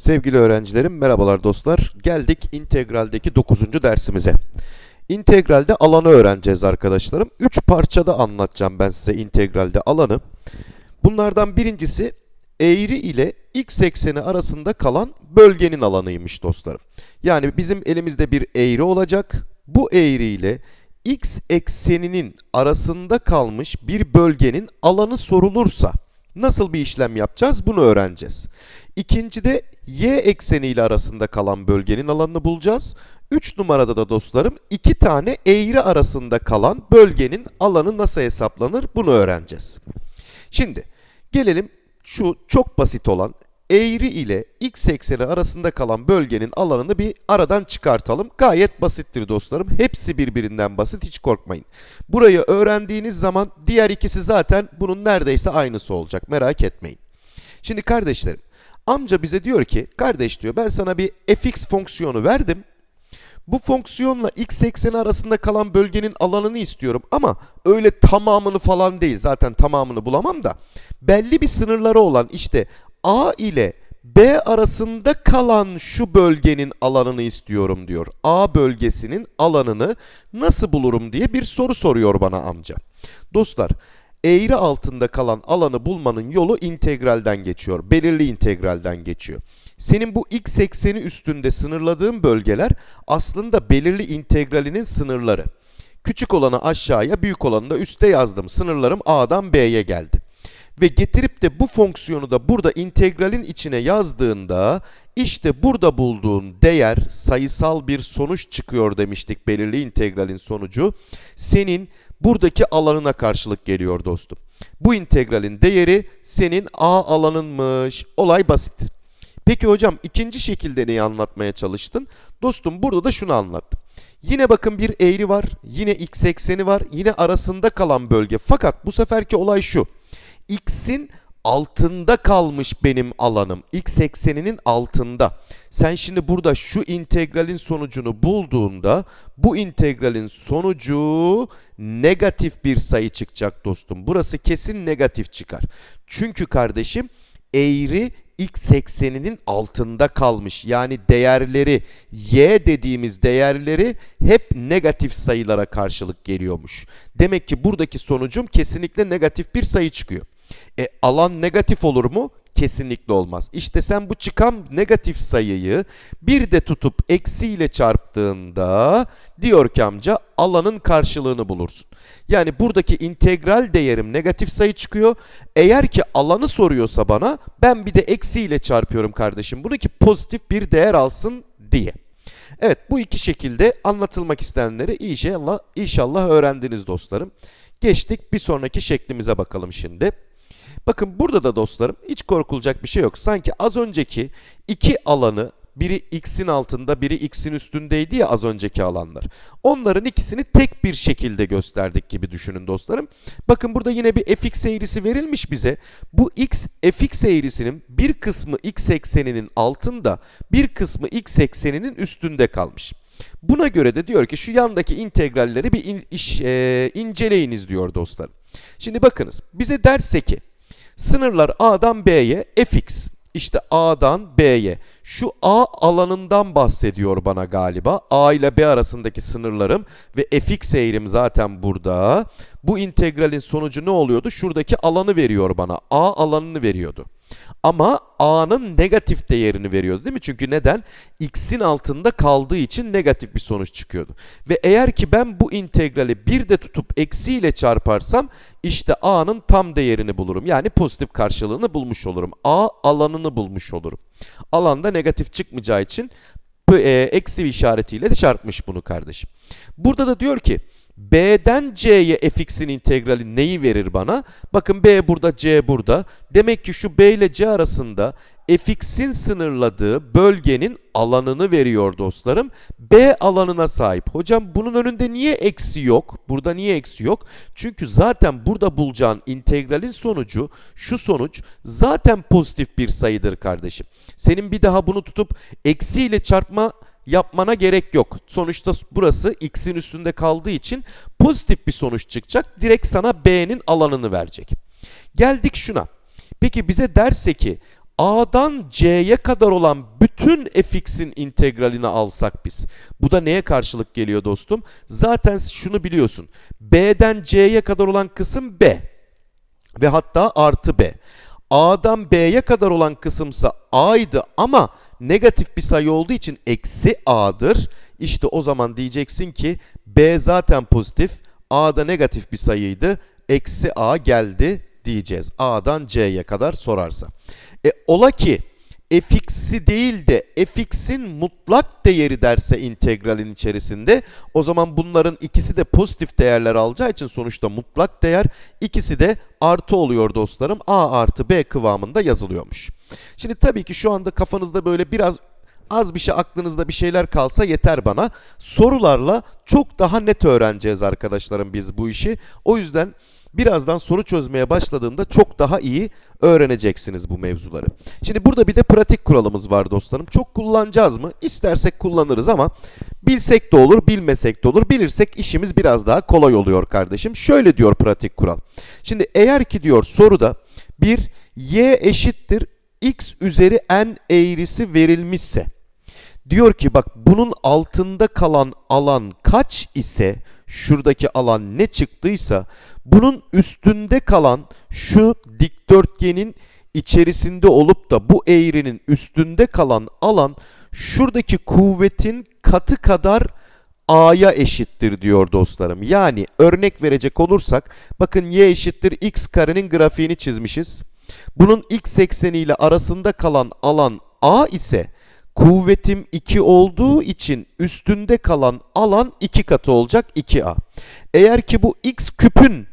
Sevgili öğrencilerim, merhabalar dostlar. Geldik integraldeki 9. dersimize. İntegralde alanı öğreneceğiz arkadaşlarım. 3 parçada anlatacağım ben size integralde alanı. Bunlardan birincisi eğri ile x ekseni arasında kalan bölgenin alanıymış dostlarım. Yani bizim elimizde bir eğri olacak. Bu eğri ile x ekseninin arasında kalmış bir bölgenin alanı sorulursa nasıl bir işlem yapacağız bunu öğreneceğiz. İkincide y ekseni ile arasında kalan bölgenin alanını bulacağız. 3 numarada da dostlarım iki tane eğri arasında kalan bölgenin alanı nasıl hesaplanır bunu öğreneceğiz. Şimdi gelelim şu çok basit olan eğri ile x ekseni arasında kalan bölgenin alanını bir aradan çıkartalım. Gayet basittir dostlarım. Hepsi birbirinden basit hiç korkmayın. Burayı öğrendiğiniz zaman diğer ikisi zaten bunun neredeyse aynısı olacak merak etmeyin. Şimdi kardeşlerim amca bize diyor ki kardeş diyor ben sana bir fx fonksiyonu verdim. Bu fonksiyonla x ekseni arasında kalan bölgenin alanını istiyorum ama öyle tamamını falan değil zaten tamamını bulamam da belli bir sınırları olan işte A ile B arasında kalan şu bölgenin alanını istiyorum diyor. A bölgesinin alanını nasıl bulurum diye bir soru soruyor bana amca. Dostlar eğri altında kalan alanı bulmanın yolu integralden geçiyor. Belirli integralden geçiyor. Senin bu x ekseni üstünde sınırladığın bölgeler aslında belirli integralinin sınırları. Küçük olanı aşağıya, büyük olanı da üste yazdım. Sınırlarım A'dan B'ye geldi. Ve getirip de bu fonksiyonu da burada integralin içine yazdığında işte burada bulduğun değer sayısal bir sonuç çıkıyor demiştik belirli integralin sonucu. Senin buradaki alanına karşılık geliyor dostum. Bu integralin değeri senin A alanınmış. Olay basit. Peki hocam ikinci şekilde neyi anlatmaya çalıştın? Dostum burada da şunu anlattım. Yine bakın bir eğri var, yine x ekseni var, yine arasında kalan bölge. Fakat bu seferki olay şu. X'in altında kalmış benim alanım. X ekseninin altında. Sen şimdi burada şu integralin sonucunu bulduğunda bu integralin sonucu negatif bir sayı çıkacak dostum. Burası kesin negatif çıkar. Çünkü kardeşim eğri x ekseninin altında kalmış. Yani değerleri y dediğimiz değerleri hep negatif sayılara karşılık geliyormuş. Demek ki buradaki sonucum kesinlikle negatif bir sayı çıkıyor. E, alan negatif olur mu? Kesinlikle olmaz. İşte sen bu çıkan negatif sayıyı bir de tutup eksiyle çarptığında diyor ki amca alanın karşılığını bulursun. Yani buradaki integral değerim negatif sayı çıkıyor. Eğer ki alanı soruyorsa bana ben bir de eksiyle çarpıyorum kardeşim. Bunu ki pozitif bir değer alsın diye. Evet bu iki şekilde anlatılmak istenenleri inşallah, inşallah öğrendiniz dostlarım. Geçtik bir sonraki şeklimize bakalım şimdi. Bakın burada da dostlarım hiç korkulacak bir şey yok. Sanki az önceki iki alanı biri x'in altında biri x'in üstündeydi ya az önceki alanlar. Onların ikisini tek bir şekilde gösterdik gibi düşünün dostlarım. Bakın burada yine bir fx eğrisi verilmiş bize. Bu x fx eğrisinin bir kısmı x ekseninin altında bir kısmı x ekseninin üstünde kalmış. Buna göre de diyor ki şu yandaki integralleri bir in, iş, e, inceleyiniz diyor dostlarım. Şimdi bakınız bize derse ki Sınırlar A'dan B'ye fx. İşte A'dan B'ye. Şu A alanından bahsediyor bana galiba. A ile B arasındaki sınırlarım ve fx eğrim zaten burada. Bu integralin sonucu ne oluyordu? Şuradaki alanı veriyor bana. A alanını veriyordu. Ama a'nın negatif değerini veriyordu değil mi? Çünkü neden? x'in altında kaldığı için negatif bir sonuç çıkıyordu. Ve eğer ki ben bu integrali bir de tutup eksiyle çarparsam işte a'nın tam değerini bulurum. Yani pozitif karşılığını bulmuş olurum. a alanını bulmuş olurum. Alanda negatif çıkmayacağı için e, eksi işaretiyle de çarpmış bunu kardeşim. Burada da diyor ki B'den C'ye fx'in integrali neyi verir bana? Bakın B burada, C burada. Demek ki şu B ile C arasında fx'in sınırladığı bölgenin alanını veriyor dostlarım. B alanına sahip. Hocam bunun önünde niye eksi yok? Burada niye eksi yok? Çünkü zaten burada bulacağın integralin sonucu, şu sonuç zaten pozitif bir sayıdır kardeşim. Senin bir daha bunu tutup eksi ile çarpma yapmana gerek yok. Sonuçta burası x'in üstünde kaldığı için pozitif bir sonuç çıkacak. Direkt sana b'nin alanını verecek. Geldik şuna. Peki bize derse ki A'dan C'ye kadar olan bütün fx'in integralini alsak biz. Bu da neye karşılık geliyor dostum? Zaten şunu biliyorsun. B'den C'ye kadar olan kısım B. Ve hatta artı B. A'dan B'ye kadar olan kısımsa A'ydı ama negatif bir sayı olduğu için eksi A'dır. İşte o zaman diyeceksin ki B zaten pozitif, A'da negatif bir sayıydı, eksi A geldi diyeceğiz. A'dan C'ye kadar sorarsa. E ola ki fx'i değil de fx'in mutlak değeri derse integralin içerisinde o zaman bunların ikisi de pozitif değerler alacağı için sonuçta mutlak değer ikisi de artı oluyor dostlarım. A artı B kıvamında yazılıyormuş. Şimdi tabii ki şu anda kafanızda böyle biraz az bir şey aklınızda bir şeyler kalsa yeter bana. Sorularla çok daha net öğreneceğiz arkadaşlarım biz bu işi. O yüzden birazdan soru çözmeye başladığımda çok daha iyi öğreneceksiniz bu mevzuları. Şimdi burada bir de pratik kuralımız var dostlarım. Çok kullanacağız mı? İstersek kullanırız ama bilsek de olur, bilmesek de olur. Bilirsek işimiz biraz daha kolay oluyor kardeşim. Şöyle diyor pratik kural. Şimdi eğer ki diyor soruda bir y eşittir x üzeri n eğrisi verilmişse diyor ki bak bunun altında kalan alan kaç ise şuradaki alan ne çıktıysa bunun üstünde kalan şu dikdörtgenin içerisinde olup da bu eğrinin üstünde kalan alan şuradaki kuvvetin katı kadar a'ya eşittir diyor dostlarım. Yani örnek verecek olursak bakın y eşittir x karenin grafiğini çizmişiz. Bunun x ekseni ile arasında kalan alan a ise kuvvetim 2 olduğu için üstünde kalan alan 2 katı olacak 2a. Eğer ki bu x küpün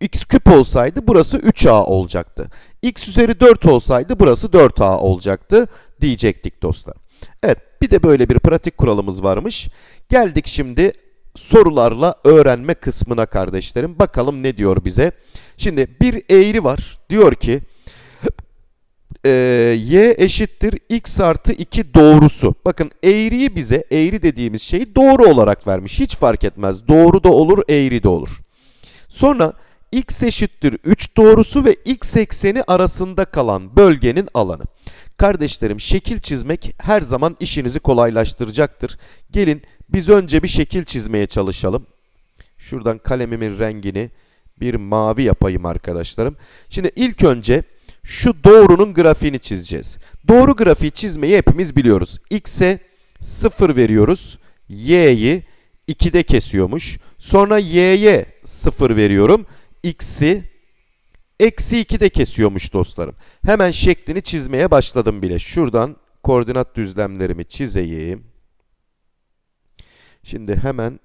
x küp olsaydı burası 3a olacaktı. x üzeri 4 olsaydı burası 4a olacaktı diyecektik dostlar. Evet bir de böyle bir pratik kuralımız varmış. Geldik şimdi sorularla öğrenme kısmına kardeşlerim. Bakalım ne diyor bize. Şimdi bir eğri var. Diyor ki e, y eşittir x artı 2 doğrusu. Bakın eğriyi bize eğri dediğimiz şeyi doğru olarak vermiş. Hiç fark etmez. Doğru da olur, eğri de olur. Sonra x eşittir 3 doğrusu ve x ekseni arasında kalan bölgenin alanı. Kardeşlerim şekil çizmek her zaman işinizi kolaylaştıracaktır. Gelin biz önce bir şekil çizmeye çalışalım. Şuradan kalemimin rengini bir mavi yapayım arkadaşlarım. Şimdi ilk önce şu doğrunun grafiğini çizeceğiz. Doğru grafiği çizmeyi hepimiz biliyoruz. X'e 0 veriyoruz. Y'yi 2'de kesiyormuş. Sonra Y'ye 0 veriyorum. X'i eksi 2'de kesiyormuş dostlarım. Hemen şeklini çizmeye başladım bile. Şuradan koordinat düzlemlerimi çizeyim. Şimdi hemen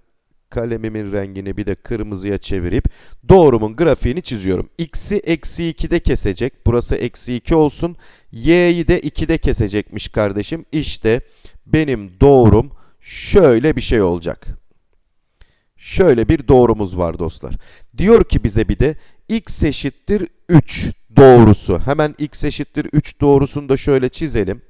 kalemimin rengini bir de kırmızıya çevirip doğrumun grafiğini çiziyorum. X'i eksi 2'de kesecek. Burası eksi 2 olsun. Y'yi de 2'de kesecekmiş kardeşim. İşte benim doğrum şöyle bir şey olacak. Şöyle bir doğrumuz var dostlar. Diyor ki bize bir de x eşittir 3 doğrusu. Hemen x eşittir 3 doğrusunu da şöyle çizelim.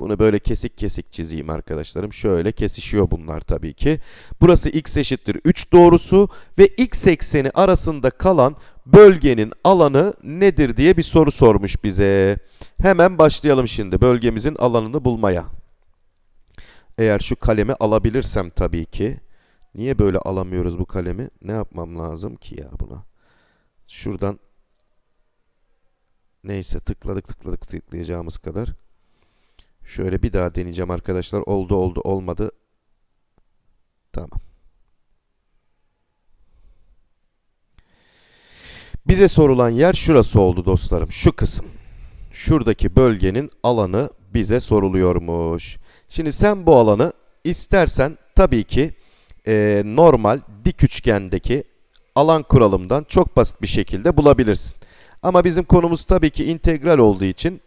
Bunu böyle kesik kesik çizeyim arkadaşlarım. Şöyle kesişiyor bunlar tabii ki. Burası x eşittir 3 doğrusu ve x ekseni arasında kalan bölgenin alanı nedir diye bir soru sormuş bize. Hemen başlayalım şimdi bölgemizin alanını bulmaya. Eğer şu kalemi alabilirsem tabii ki. Niye böyle alamıyoruz bu kalemi? Ne yapmam lazım ki ya buna? Şuradan neyse tıkladık tıkladık tıklayacağımız kadar. Şöyle bir daha deneyeceğim arkadaşlar. Oldu oldu olmadı. Tamam. Bize sorulan yer şurası oldu dostlarım. Şu kısım. Şuradaki bölgenin alanı bize soruluyormuş. Şimdi sen bu alanı istersen tabii ki e, normal dik üçgendeki alan kuralımdan çok basit bir şekilde bulabilirsin. Ama bizim konumuz tabii ki integral olduğu için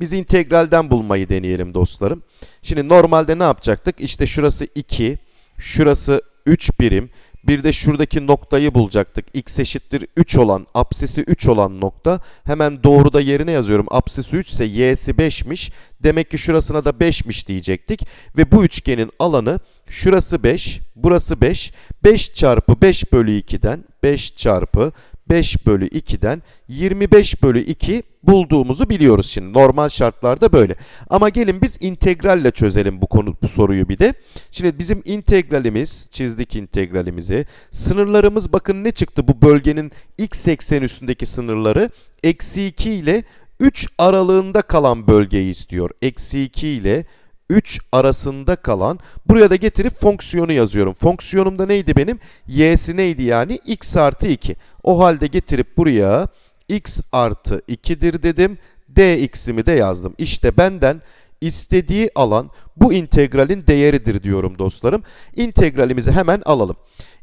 biz integralden bulmayı deneyelim dostlarım. Şimdi normalde ne yapacaktık? İşte şurası 2, şurası 3 birim. Bir de şuradaki noktayı bulacaktık. x eşittir 3 olan, apsisi 3 olan nokta. Hemen doğruda yerine yazıyorum. Apsisi 3 ise y'si 5'miş. Demek ki şurasına da 5'miş diyecektik. Ve bu üçgenin alanı şurası 5, burası 5. 5 çarpı 5 bölü 2'den 5 çarpı 5 bölü 2'den 25 bölü 2 bulduğumuzu biliyoruz şimdi. Normal şartlarda böyle. Ama gelin biz integralle çözelim bu konu bu soruyu bir de. Şimdi bizim integralimiz, çizdik integralimizi. Sınırlarımız bakın ne çıktı bu bölgenin x eksen üstündeki sınırları? Eksi 2 ile 3 aralığında kalan bölgeyi istiyor. Eksi 2 ile 3 arasında kalan. Buraya da getirip fonksiyonu yazıyorum. Fonksiyonumda neydi benim? Y'si neydi yani? x artı 2. O halde getirip buraya x artı 2'dir dedim. dx'imi de yazdım. İşte benden istediği alan bu integralin değeridir diyorum dostlarım. İntegralimizi hemen alalım.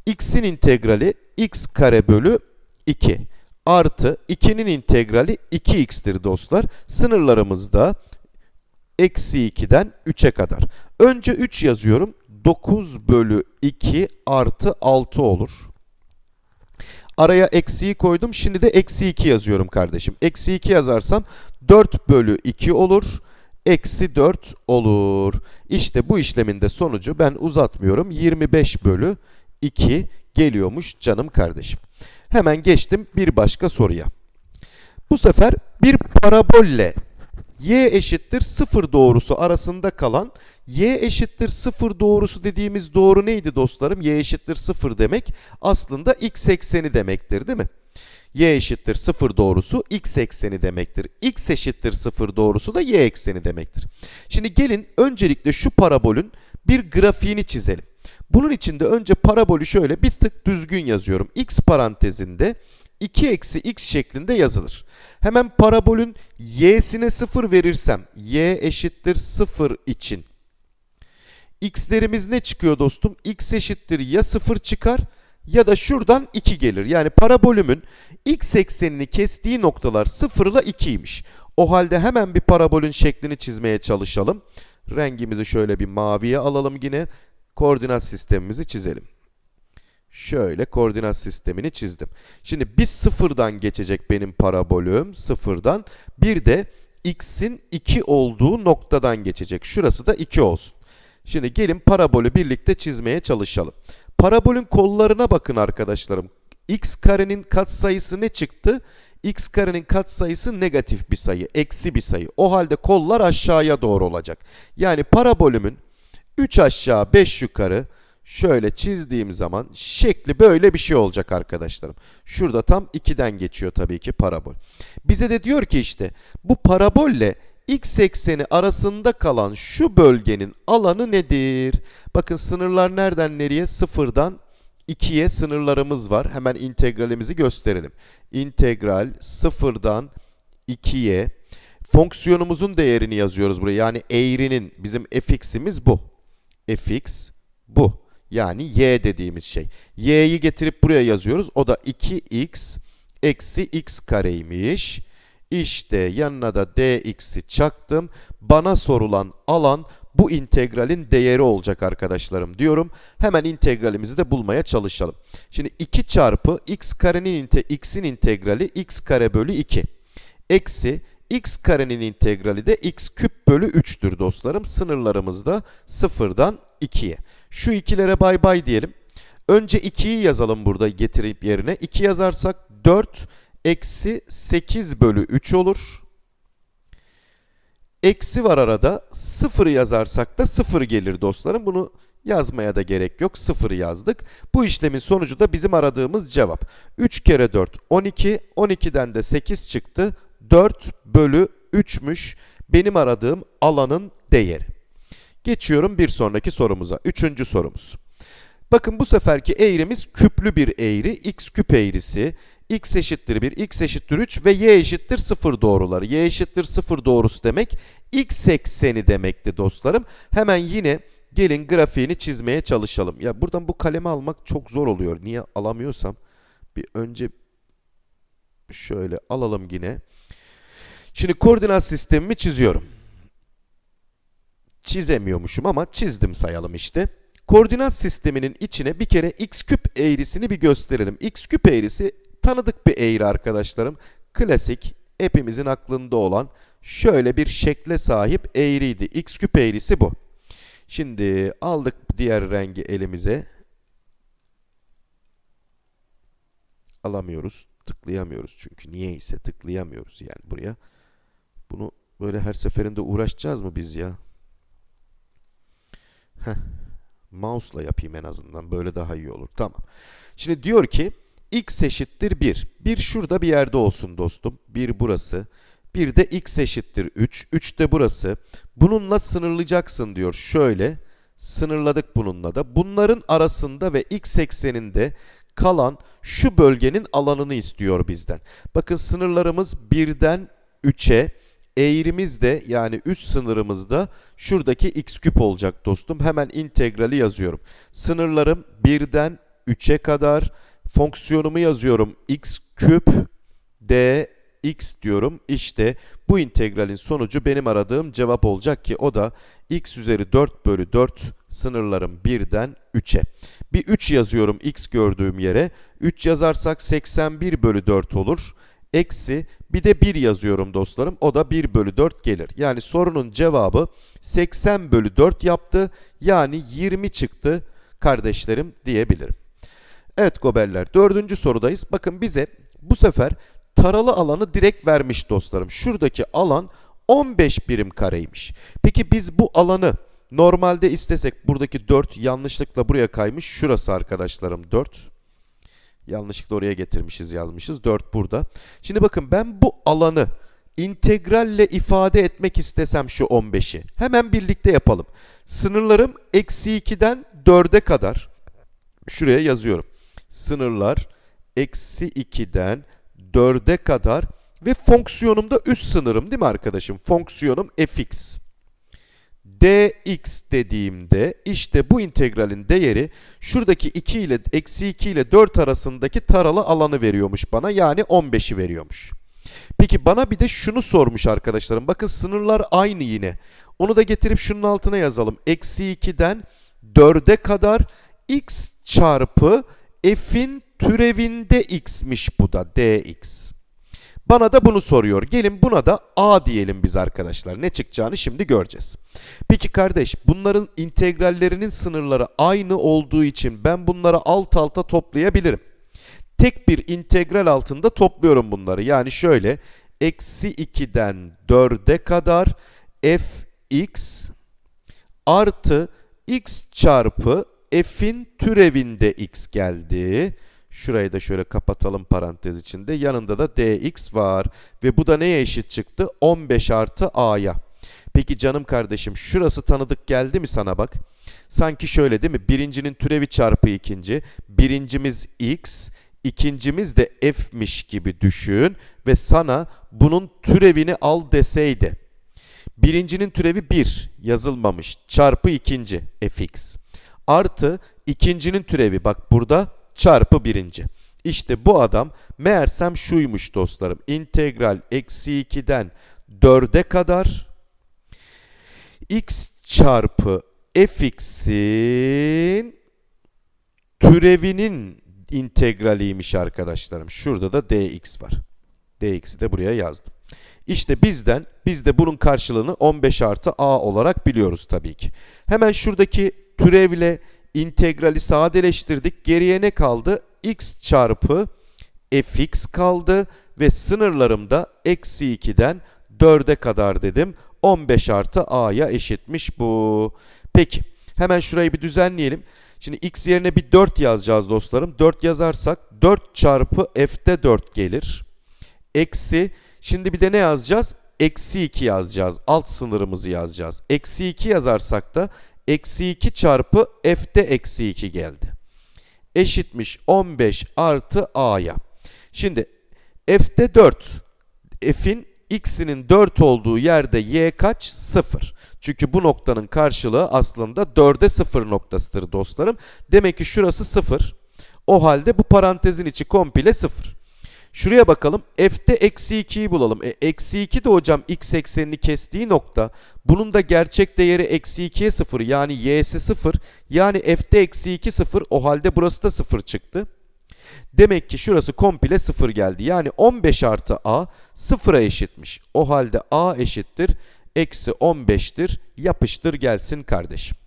x'in integrali x kare bölü 2 artı 2'nin integrali 2x'tir dostlar. Sınırlarımız da eksi 2'den 3'e kadar. Önce 3 yazıyorum. 9 bölü 2 artı 6 olur. Araya eksiyi koydum. Şimdi de eksi 2 yazıyorum kardeşim. Eksi 2 yazarsam 4 bölü 2 olur. Eksi 4 olur. İşte bu işlemin de sonucu ben uzatmıyorum. 25 bölü 2 geliyormuş canım kardeşim. Hemen geçtim bir başka soruya. Bu sefer bir parabolle y eşittir 0 doğrusu arasında kalan y eşittir 0 doğrusu dediğimiz doğru neydi dostlarım? y eşittir 0 demek aslında x ekseni demektir değil mi? y eşittir 0 doğrusu x ekseni demektir. x eşittir 0 doğrusu da y ekseni demektir. Şimdi gelin öncelikle şu parabolün bir grafiğini çizelim. Bunun için de önce parabolü şöyle bir tık düzgün yazıyorum. x parantezinde 2 eksi x şeklinde yazılır. Hemen parabolün y'sine 0 verirsem y eşittir 0 için x'lerimiz ne çıkıyor dostum? x eşittir ya 0 çıkar ya da şuradan 2 gelir. Yani parabolümün x eksenini kestiği noktalar 0 ile 2'ymiş. O halde hemen bir parabolün şeklini çizmeye çalışalım. Rengimizi şöyle bir maviye alalım yine. Koordinat sistemimizi çizelim. Şöyle koordinat sistemini çizdim. Şimdi bir sıfırdan geçecek benim parabolüm. Sıfırdan. Bir de x'in 2 olduğu noktadan geçecek. Şurası da 2 olsun. Şimdi gelin parabolü birlikte çizmeye çalışalım. Parabolün kollarına bakın arkadaşlarım. x karenin katsayısı ne çıktı? x karenin katsayısı negatif bir sayı, eksi bir sayı. O halde kollar aşağıya doğru olacak. Yani parabolümün 3 aşağı 5 yukarı şöyle çizdiğim zaman şekli böyle bir şey olacak arkadaşlarım. Şurada tam 2'den geçiyor tabii ki parabol. Bize de diyor ki işte bu parabolle x ekseni arasında kalan şu bölgenin alanı nedir? Bakın sınırlar nereden nereye? Sıfırdan 2'ye sınırlarımız var. Hemen integralimizi gösterelim. İntegral sıfırdan 2'ye fonksiyonumuzun değerini yazıyoruz buraya. Yani eğrinin bizim fx'imiz bu. fx bu. Yani y dediğimiz şey. y'yi getirip buraya yazıyoruz. O da 2x eksi x kareymiş. İşte yanına da dx'i çaktım. Bana sorulan alan bu integralin değeri olacak arkadaşlarım diyorum. Hemen integralimizi de bulmaya çalışalım. Şimdi 2 çarpı x karenin x'in integrali x kare bölü 2. Eksi x karenin integrali de x küp bölü 3'tür dostlarım. Sınırlarımız da 0'dan 2'ye. Şu ikilere bay bay diyelim. Önce 2'yi yazalım burada getirip yerine. 2 yazarsak 4 eksi 8 bölü 3 olur. Eksi var arada. 0 yazarsak da 0 gelir dostlarım. Bunu yazmaya da gerek yok. 0 yazdık. Bu işlemin sonucu da bizim aradığımız cevap. 3 kere 4 12. 12'den de 8 çıktı. 4 bölü 3'müş benim aradığım alanın değeri. Geçiyorum bir sonraki sorumuza. Üçüncü sorumuz. Bakın bu seferki eğrimiz küplü bir eğri. x küp eğrisi. X eşittir 1, x eşittir 3 ve y eşittir 0 doğruları. y eşittir 0 doğrusu demek x ekseni demekti dostlarım. Hemen yine gelin grafiğini çizmeye çalışalım. Ya buradan bu kalemi almak çok zor oluyor. Niye alamıyorsam bir önce şöyle alalım yine. Şimdi koordinat sistemimi çiziyorum. Çizemiyormuşum ama çizdim sayalım işte. Koordinat sisteminin içine bir kere x küp eğrisini bir gösterelim. x küp eğrisi tanıdık bir eğri arkadaşlarım. Klasik, hepimizin aklında olan şöyle bir şekle sahip eğriydi. x küp eğrisi bu. Şimdi aldık diğer rengi elimize. alamıyoruz. Tıklayamıyoruz çünkü. Niye ise tıklayamıyoruz yani buraya. Bunu böyle her seferinde uğraşacağız mı biz ya? Heh. Mouse'la yapayım en azından. Böyle daha iyi olur. Tamam. Şimdi diyor ki x eşittir 1. 1 şurada bir yerde olsun dostum. 1 burası. Bir de x eşittir 3. 3 de burası. Bununla sınırlayacaksın diyor. Şöyle sınırladık bununla da. Bunların arasında ve x ekseninde kalan şu bölgenin alanını istiyor bizden. Bakın sınırlarımız 1'den 3'e, eğrimiz de yani üst sınırımızda şuradaki x küp olacak dostum. Hemen integrali yazıyorum. Sınırlarım 1'den 3'e kadar. Fonksiyonumu yazıyorum. x küp dx diyorum. İşte bu integralin sonucu benim aradığım cevap olacak ki o da x üzeri 4 bölü 4 sınırlarım 1'den 3'e. Bir 3 yazıyorum x gördüğüm yere. 3 yazarsak 81 bölü 4 olur. Eksi bir de 1 yazıyorum dostlarım. O da 1 bölü 4 gelir. Yani sorunun cevabı 80 bölü 4 yaptı. Yani 20 çıktı kardeşlerim diyebilirim. Evet goberler dördüncü sorudayız. Bakın bize bu sefer taralı alanı direkt vermiş dostlarım. Şuradaki alan 15 birim kareymiş. Peki biz bu alanı normalde istesek buradaki 4 yanlışlıkla buraya kaymış. Şurası arkadaşlarım 4. Yanlışlıkla oraya getirmişiz yazmışız. 4 burada. Şimdi bakın ben bu alanı integralle ifade etmek istesem şu 15'i. Hemen birlikte yapalım. Sınırlarım eksi 2'den 4'e kadar. Şuraya yazıyorum. Sınırlar eksi 2'den 4'e kadar ve fonksiyonum da üst sınırım değil mi arkadaşım? Fonksiyonum fx. dx dediğimde işte bu integralin değeri şuradaki 2 ile eksi 2 ile 4 arasındaki taralı alanı veriyormuş bana. Yani 15'i veriyormuş. Peki bana bir de şunu sormuş arkadaşlarım. Bakın sınırlar aynı yine. Onu da getirip şunun altına yazalım. Eksi 2'den 4'e kadar x çarpı f'in türevinde x'miş bu da dx. Bana da bunu soruyor. Gelin buna da a diyelim biz arkadaşlar. Ne çıkacağını şimdi göreceğiz. Peki kardeş bunların integrallerinin sınırları aynı olduğu için ben bunları alt alta toplayabilirim. Tek bir integral altında topluyorum bunları. Yani şöyle eksi 2'den 4'e kadar fx artı x çarpı f'in türevinde x geldi. Şurayı da şöyle kapatalım parantez içinde. Yanında da dx var. Ve bu da neye eşit çıktı? 15 artı a'ya. Peki canım kardeşim şurası tanıdık geldi mi sana bak? Sanki şöyle değil mi? Birincinin türevi çarpı ikinci. Birincimiz x, ikincimiz de f'miş gibi düşün. Ve sana bunun türevini al deseydi. Birincinin türevi 1 yazılmamış. Çarpı ikinci fx. Artı ikincinin türevi bak burada çarpı birinci. İşte bu adam meğersem şuymuş dostlarım. İntegral eksi 2'den 4'e kadar x çarpı fx'in türevinin integraliymiş arkadaşlarım. Şurada da dx var. dx'i de buraya yazdım. İşte bizden, biz de bunun karşılığını 15 artı a olarak biliyoruz tabii ki. Hemen şuradaki türevle integrali sadeleştirdik. Geriye ne kaldı? x çarpı fx kaldı ve sınırlarımda eksi 2'den 4'e kadar dedim. 15 artı a'ya eşitmiş bu. Peki hemen şurayı bir düzenleyelim. Şimdi x yerine bir 4 yazacağız dostlarım. 4 yazarsak 4 çarpı f'te 4 gelir. Eksi şimdi bir de ne yazacağız? Eksi 2 yazacağız. Alt sınırımızı yazacağız. Eksi 2 yazarsak da eksi 2 çarpı f'te eksi 2 geldi. Eşitmiş 15 artı a'ya. Şimdi f'te 4. f'in x'inin 4 olduğu yerde y kaç? 0. Çünkü bu noktanın karşılığı aslında 4'e 0 noktasıdır dostlarım. Demek ki şurası 0. O halde bu parantezin içi komple 0. Şuraya bakalım. F'te eksi 2'yi bulalım. E, eksi 2 de hocam x eksenini kestiği nokta. Bunun da gerçek değeri eksi 2'ye 0 yani y'si 0. Yani f'te eksi 2 0 o halde burası da 0 çıktı. Demek ki şurası komple 0 geldi. Yani 15 artı a 0'a eşitmiş. O halde a eşittir. Eksi 15'tir. Yapıştır gelsin kardeşim.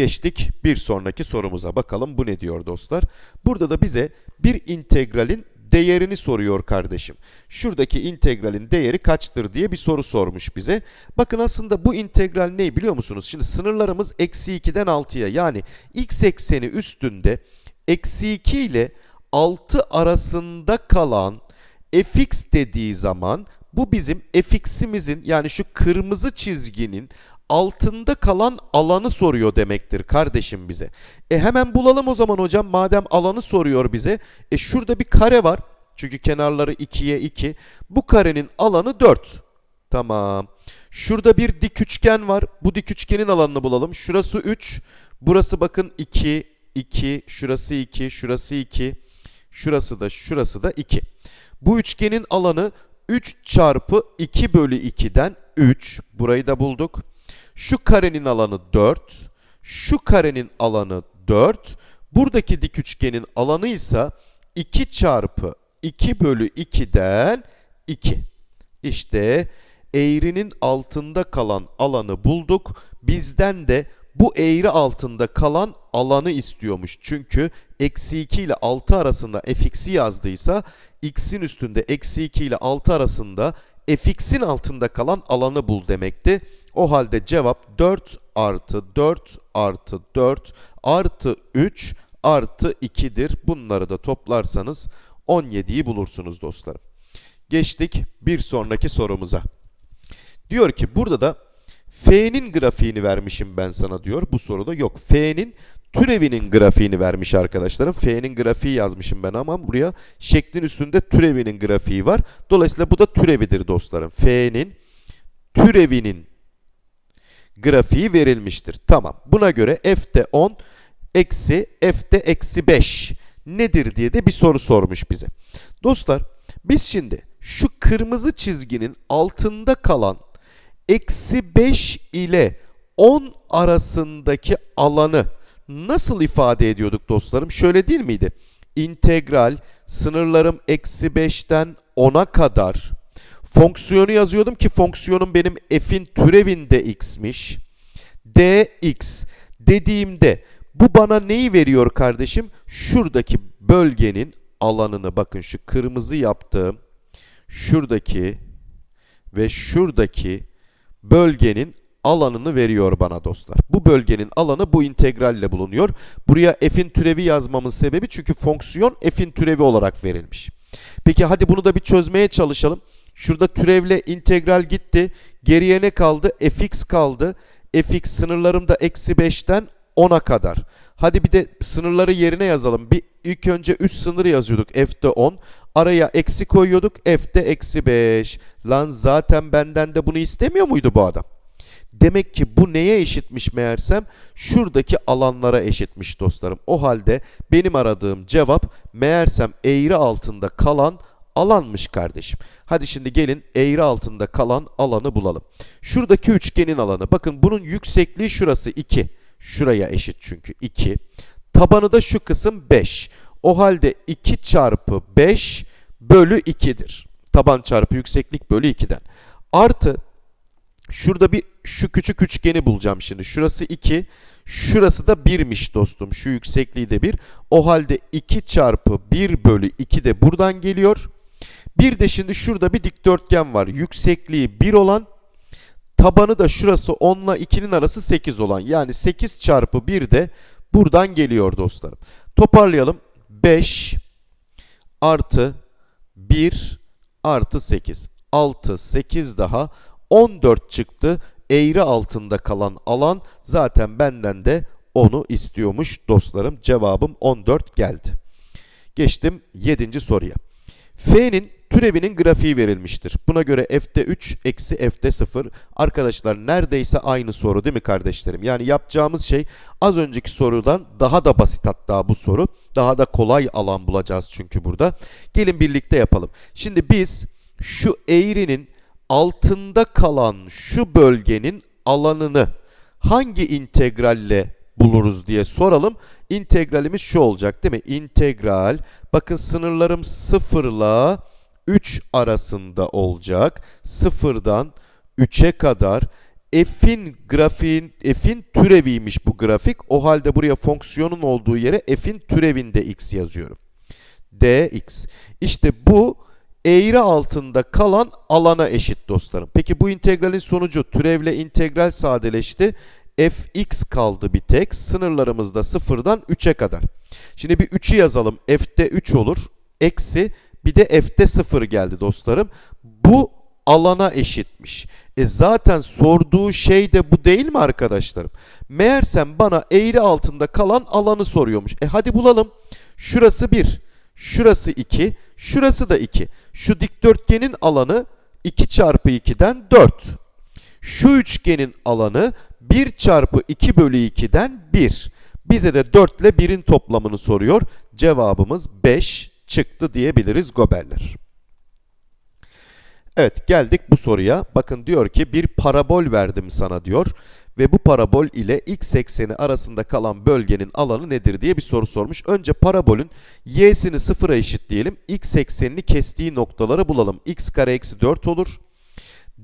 Geçtik bir sonraki sorumuza bakalım bu ne diyor dostlar. Burada da bize bir integralin değerini soruyor kardeşim. Şuradaki integralin değeri kaçtır diye bir soru sormuş bize. Bakın aslında bu integral ne biliyor musunuz? Şimdi sınırlarımız eksi 2'den 6'ya yani x ekseni üstünde eksi 2 ile 6 arasında kalan fx dediği zaman bu bizim fx'imizin yani şu kırmızı çizginin altında kalan alanı soruyor demektir kardeşim bize. E hemen bulalım o zaman hocam madem alanı soruyor bize. E şurada bir kare var. Çünkü kenarları 2'ye 2. Bu karenin alanı 4. Tamam. Şurada bir dik üçgen var. Bu dik üçgenin alanını bulalım. Şurası 3. Burası bakın 2, 2, şurası 2, şurası 2. Şurası da şurası da 2. Bu üçgenin alanı 3 çarpı 2 bölü 2'den 3. Burayı da bulduk. Şu karenin alanı 4. Şu karenin alanı 4. Buradaki dik üçgenin alanı ise 2 çarpı 2 bölü 2'den 2. İşte eğrinin altında kalan alanı bulduk. Bizden de bu eğri altında kalan alanı istiyormuş. Çünkü eksi 2 ile 6 arasında fx'i yazdıysa x'in üstünde eksi 2 ile 6 arasında fx'in altında kalan alanı bul demekti. O halde cevap 4 artı 4 artı 4 artı 3 artı 2'dir. Bunları da toplarsanız 17'yi bulursunuz dostlarım. Geçtik bir sonraki sorumuza. Diyor ki burada da F'nin grafiğini vermişim ben sana diyor. Bu soruda yok. F'nin türevinin grafiğini vermiş arkadaşlarım. F'nin grafiği yazmışım ben ama buraya şeklin üstünde türevinin grafiği var. Dolayısıyla bu da türevidir dostlarım. F'nin türevinin grafiği verilmiştir. Tamam. Buna göre f'de 10 eksi f'de eksi 5 nedir diye de bir soru sormuş bize. Dostlar biz şimdi şu kırmızı çizginin altında kalan eksi 5 ile 10 arasındaki alanı nasıl ifade ediyorduk dostlarım? Şöyle değil miydi? İntegral sınırlarım eksi 5'ten 10'a kadar fonksiyonu yazıyordum ki fonksiyonum benim f'in türevinde x'miş. dx dediğimde bu bana neyi veriyor kardeşim? Şuradaki bölgenin alanını bakın şu kırmızı yaptığım şuradaki ve şuradaki bölgenin alanını veriyor bana dostlar. Bu bölgenin alanı bu integralle bulunuyor. Buraya f'in türevi yazmamın sebebi çünkü fonksiyon f'in türevi olarak verilmiş. Peki hadi bunu da bir çözmeye çalışalım. Şurada türevle integral gitti. Geriye ne kaldı? fx kaldı. fx sınırlarım da eksi 5'ten 10'a kadar. Hadi bir de sınırları yerine yazalım. Bir ilk önce üst sınırı yazıyorduk. f'de 10. Araya eksi koyuyorduk. f'de eksi 5. Lan zaten benden de bunu istemiyor muydu bu adam? Demek ki bu neye eşitmiş meğersem? Şuradaki alanlara eşitmiş dostlarım. O halde benim aradığım cevap meğersem eğri altında kalan alanmış kardeşim. Hadi şimdi gelin eğri altında kalan alanı bulalım. Şuradaki üçgenin alanı. Bakın bunun yüksekliği şurası 2. Şuraya eşit çünkü 2. Tabanı da şu kısım 5. O halde 2 çarpı 5 bölü 2'dir. Taban çarpı yükseklik bölü 2'den. Artı şurada bir şu küçük üçgeni bulacağım şimdi. Şurası 2. Şurası da 1'miş dostum. Şu yüksekliği de 1. O halde 2 çarpı 1 bölü 2 de buradan geliyor. Bir de şimdi şurada bir dikdörtgen var. Yüksekliği 1 olan tabanı da şurası 10 ile 2'nin arası 8 olan. Yani 8 çarpı 1 de buradan geliyor dostlarım. Toparlayalım. 5 artı 1 artı 8. 6, 8 daha 14 çıktı. Eğri altında kalan alan zaten benden de onu istiyormuş dostlarım. Cevabım 14 geldi. Geçtim 7. soruya. F'nin türevinin grafiği verilmiştir. Buna göre f'de 3 eksi f'de 0. Arkadaşlar neredeyse aynı soru değil mi kardeşlerim? Yani yapacağımız şey az önceki sorudan daha da basit hatta bu soru. Daha da kolay alan bulacağız çünkü burada. Gelin birlikte yapalım. Şimdi biz şu eğrinin altında kalan şu bölgenin alanını hangi integralle buluruz diye soralım. İntegralimiz şu olacak değil mi? İntegral bakın sınırlarım 0 ile 3 arasında olacak. 0'dan 3'e kadar f'in grafiğin f'in türeviymiş bu grafik. O halde buraya fonksiyonun olduğu yere f'in türevinde x yazıyorum. dx. İşte bu eğri altında kalan alana eşit dostlarım. Peki bu integralin sonucu türevle integral sadeleşti. fx kaldı bir tek. Sınırlarımız da sıfırdan 3'e kadar. Şimdi bir 3'ü yazalım. f'te 3 olur. Eksi bir de f'te 0 geldi dostlarım. Bu alana eşitmiş. E zaten sorduğu şey de bu değil mi arkadaşlarım? Meğersem bana eğri altında kalan alanı soruyormuş. E hadi bulalım. Şurası 1, şurası 2, şurası da 2. Şu dikdörtgenin alanı 2 çarpı 2'den 4. Şu üçgenin alanı 1 çarpı 2 bölü 2'den 1. Bize de 4 ile 1'in toplamını soruyor. Cevabımız 5 çıktı diyebiliriz goberler. Evet geldik bu soruya. Bakın diyor ki bir parabol verdim sana diyor. Ve bu parabol ile x ekseni arasında kalan bölgenin alanı nedir diye bir soru sormuş. Önce parabolün y'sini sıfıra eşitleyelim. x eksenini kestiği noktaları bulalım. x kare eksi 4 olur.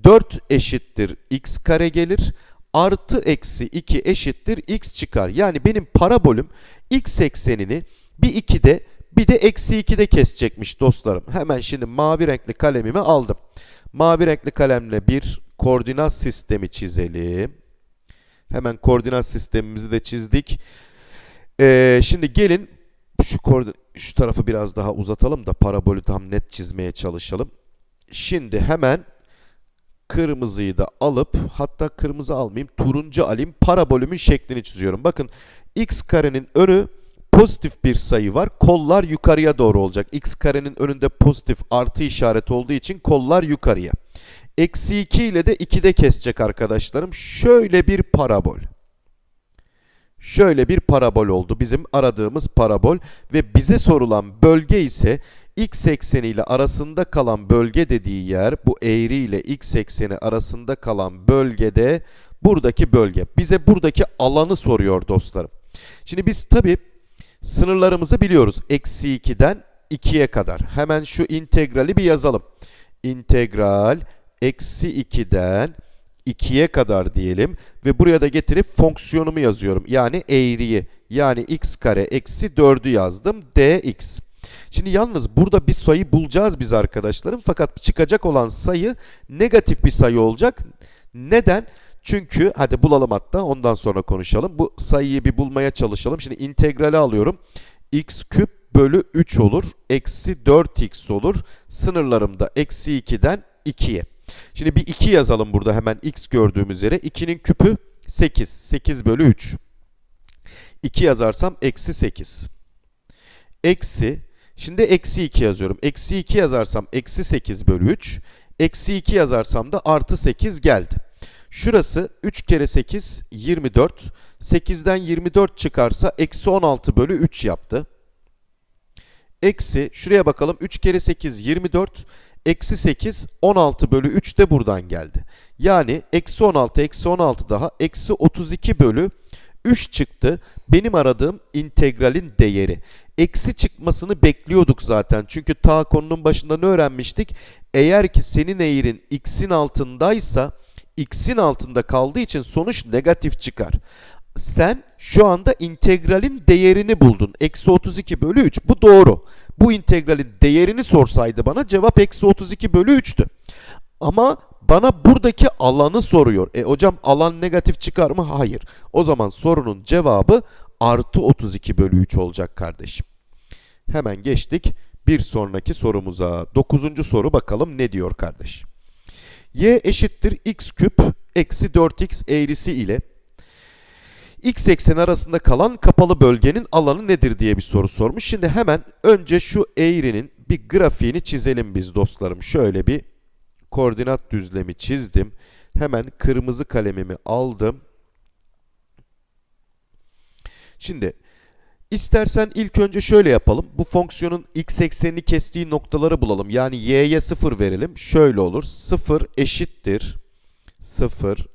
4 eşittir x kare gelir. Artı eksi 2 eşittir x çıkar. Yani benim parabolüm x eksenini bir 2'de bir de eksi 2'de kesecekmiş dostlarım. Hemen şimdi mavi renkli kalemimi aldım. Mavi renkli kalemle bir koordinat sistemi çizelim. Hemen koordinat sistemimizi de çizdik. Ee, şimdi gelin şu, şu tarafı biraz daha uzatalım da parabolü tam net çizmeye çalışalım. Şimdi hemen kırmızıyı da alıp hatta kırmızı almayayım turuncu alayım parabolümün şeklini çiziyorum. Bakın x karenin önü pozitif bir sayı var. Kollar yukarıya doğru olacak. x karenin önünde pozitif artı işareti olduğu için kollar yukarıya. Eksi 2 ile de 2'de kesecek arkadaşlarım. Şöyle bir parabol. Şöyle bir parabol oldu bizim aradığımız parabol ve bize sorulan bölge ise x ekseni ile arasında kalan bölge dediği yer bu eğri ile x ekseni arasında kalan bölgede buradaki bölge. Bize buradaki alanı soruyor dostlarım. Şimdi biz tabi sınırlarımızı biliyoruz. Eksi 2'den 2'ye kadar. Hemen şu integrali bir yazalım. İntegral eksi 2'den 2'ye kadar diyelim ve buraya da getirip fonksiyonumu yazıyorum. Yani eğriyi yani x kare eksi 4'ü yazdım dx. Şimdi yalnız burada bir sayı bulacağız biz arkadaşlarım fakat çıkacak olan sayı negatif bir sayı olacak. Neden? Çünkü hadi bulalım hatta ondan sonra konuşalım. Bu sayıyı bir bulmaya çalışalım. Şimdi integrali alıyorum. x küp bölü 3 olur. Eksi 4x olur. Sınırlarım da eksi 2'den 2'ye. Şimdi bir 2 yazalım burada hemen x gördüğümüz yere. 2'nin küpü 8. 8 bölü 3. 2 yazarsam eksi 8. Eksi. Şimdi eksi 2 yazıyorum. Eksi 2 yazarsam eksi 8 bölü 3. Eksi 2 yazarsam da artı 8 geldi. Şurası 3 kere 8 24. 8'den 24 çıkarsa eksi 16 bölü 3 yaptı. Eksi şuraya bakalım 3 kere 8 24. Eksi 8 16 bölü 3 de buradan geldi. Yani eksi 16 eksi 16 daha eksi 32 bölü 3 çıktı. Benim aradığım integralin değeri. Eksi çıkmasını bekliyorduk zaten. Çünkü ta konunun başında ne öğrenmiştik? Eğer ki senin eğrin x'in altındaysa x'in altında kaldığı için sonuç negatif çıkar. Sen şu anda integralin değerini buldun. Eksi 32 bölü 3. Bu doğru. Bu integralin değerini sorsaydı bana cevap eksi 32 bölü 3'tü. Ama bana buradaki alanı soruyor. E hocam alan negatif çıkar mı? Hayır. O zaman sorunun cevabı artı 32 bölü 3 olacak kardeşim. Hemen geçtik bir sonraki sorumuza. Dokuzuncu soru bakalım ne diyor kardeş. Y eşittir x küp eksi 4x eğrisi ile x ekseni arasında kalan kapalı bölgenin alanı nedir diye bir soru sormuş. Şimdi hemen önce şu eğrinin bir grafiğini çizelim biz dostlarım. Şöyle bir koordinat düzlemi çizdim. Hemen kırmızı kalemimi aldım. Şimdi istersen ilk önce şöyle yapalım. Bu fonksiyonun x eksenini kestiği noktaları bulalım. Yani y'ye 0 verelim. Şöyle olur. 0 eşittir. 0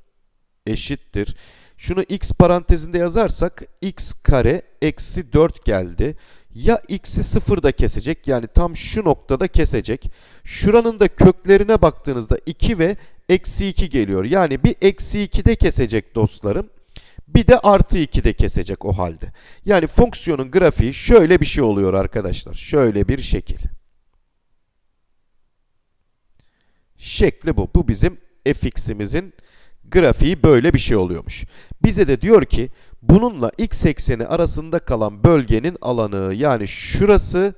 eşittir. Şunu x parantezinde yazarsak x kare eksi 4 geldi. Ya x'i sıfırda kesecek yani tam şu noktada kesecek. Şuranın da köklerine baktığınızda 2 ve eksi 2 geliyor. Yani bir eksi 2'de kesecek dostlarım. Bir de artı 2'de kesecek o halde. Yani fonksiyonun grafiği şöyle bir şey oluyor arkadaşlar. Şöyle bir şekil. Şekli bu. Bu bizim fx'imizin grafiği böyle bir şey oluyormuş. Bize de diyor ki bununla x ekseni arasında kalan bölgenin alanı yani şurası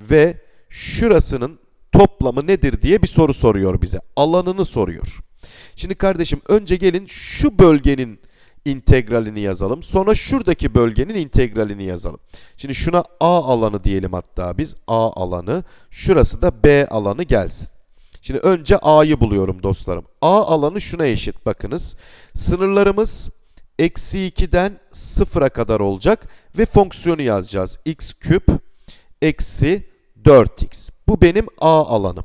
ve şurasının toplamı nedir diye bir soru soruyor bize. Alanını soruyor. Şimdi kardeşim önce gelin şu bölgenin integralini yazalım. Sonra şuradaki bölgenin integralini yazalım. Şimdi şuna A alanı diyelim hatta biz. A alanı. Şurası da B alanı gelsin. Şimdi önce A'yı buluyorum dostlarım. A alanı şuna eşit bakınız. Sınırlarımız eksi 2'den 0'a kadar olacak ve fonksiyonu yazacağız. x küp eksi 4x. Bu benim A alanım.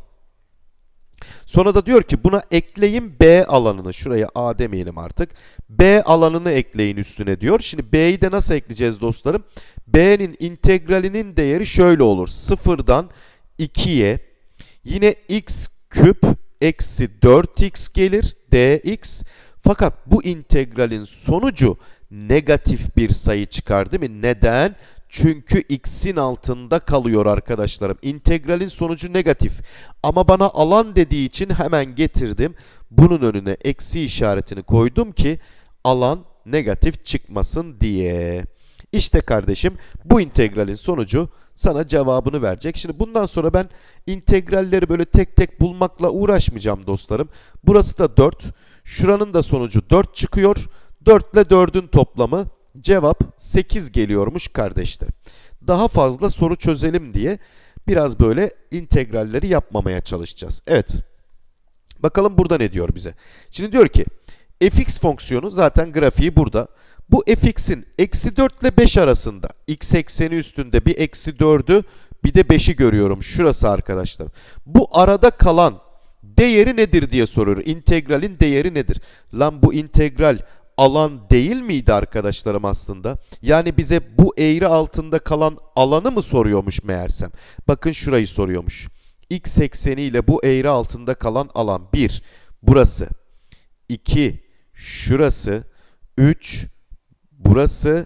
Sonra da diyor ki buna ekleyin B alanını. Şuraya A demeyelim artık. B alanını ekleyin üstüne diyor. Şimdi B'yi de nasıl ekleyeceğiz dostlarım? B'nin integralinin değeri şöyle olur. 0'dan 2'ye yine x küp eksi 4x gelir dx. Fakat bu integralin sonucu negatif bir sayı çıkar değil mi? Neden? Çünkü x'in altında kalıyor arkadaşlarım. İntegralin sonucu negatif. Ama bana alan dediği için hemen getirdim. Bunun önüne eksi işaretini koydum ki alan negatif çıkmasın diye. İşte kardeşim bu integralin sonucu sana cevabını verecek. Şimdi bundan sonra ben integralleri böyle tek tek bulmakla uğraşmayacağım dostlarım. Burası da 4. Şuranın da sonucu 4 çıkıyor. 4 ile 4'ün toplamı cevap 8 geliyormuş kardeşler. Daha fazla soru çözelim diye biraz böyle integralleri yapmamaya çalışacağız. Evet. Bakalım burada ne diyor bize. Şimdi diyor ki fx fonksiyonu zaten grafiği burada. Bu fx'in eksi 4 ile 5 arasında x ekseni üstünde bir eksi 4'ü bir de 5'i görüyorum. Şurası arkadaşlar. Bu arada kalan değeri nedir diye soruyor. İntegralin değeri nedir? Lan bu integral alan değil miydi arkadaşlarım aslında? Yani bize bu eğri altında kalan alanı mı soruyormuş meğersem? Bakın şurayı soruyormuş. X ekseni ile bu eğri altında kalan alan 1. Burası. 2. Şurası. 3. Burası.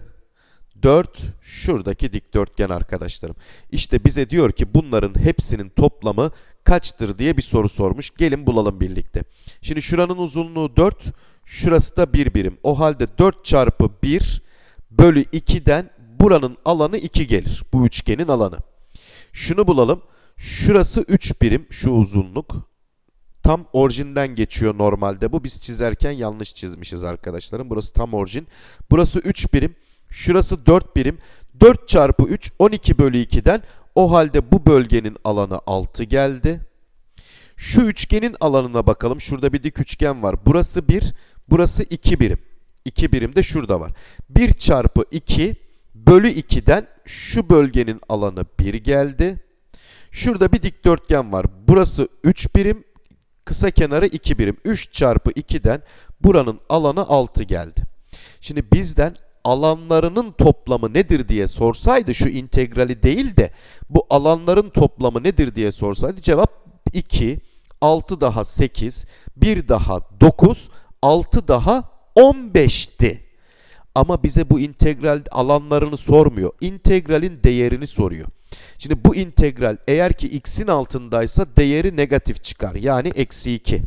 4. Şuradaki dikdörtgen arkadaşlarım. İşte bize diyor ki bunların hepsinin toplamı kaçtır diye bir soru sormuş. Gelin bulalım birlikte. Şimdi şuranın uzunluğu 4. Şurası da 1 birim. O halde 4 çarpı 1 bölü 2'den buranın alanı 2 gelir. Bu üçgenin alanı. Şunu bulalım. Şurası 3 birim şu uzunluk. Tam orijinden geçiyor normalde bu. Biz çizerken yanlış çizmişiz arkadaşlarım. Burası tam orijin. Burası 3 birim. Şurası 4 birim. 4 çarpı 3 12 bölü 2'den o halde bu bölgenin alanı 6 geldi. Şu üçgenin alanına bakalım. Şurada bir dik üçgen var. Burası 1, burası 2 birim. 2 birim de şurada var. 1 çarpı 2 bölü 2'den şu bölgenin alanı 1 geldi. Şurada bir dikdörtgen var. Burası 3 birim, kısa kenarı 2 birim. 3 çarpı 2'den buranın alanı 6 geldi. Şimdi bizden alanlarının toplamı nedir diye sorsaydı şu integrali değil de bu alanların toplamı nedir diye sorsaydı cevap 2, 6 daha 8, 1 daha 9, 6 daha 15'ti. Ama bize bu integral alanlarını sormuyor. İntegralin değerini soruyor. Şimdi bu integral eğer ki x'in altındaysa değeri negatif çıkar. Yani eksi 2.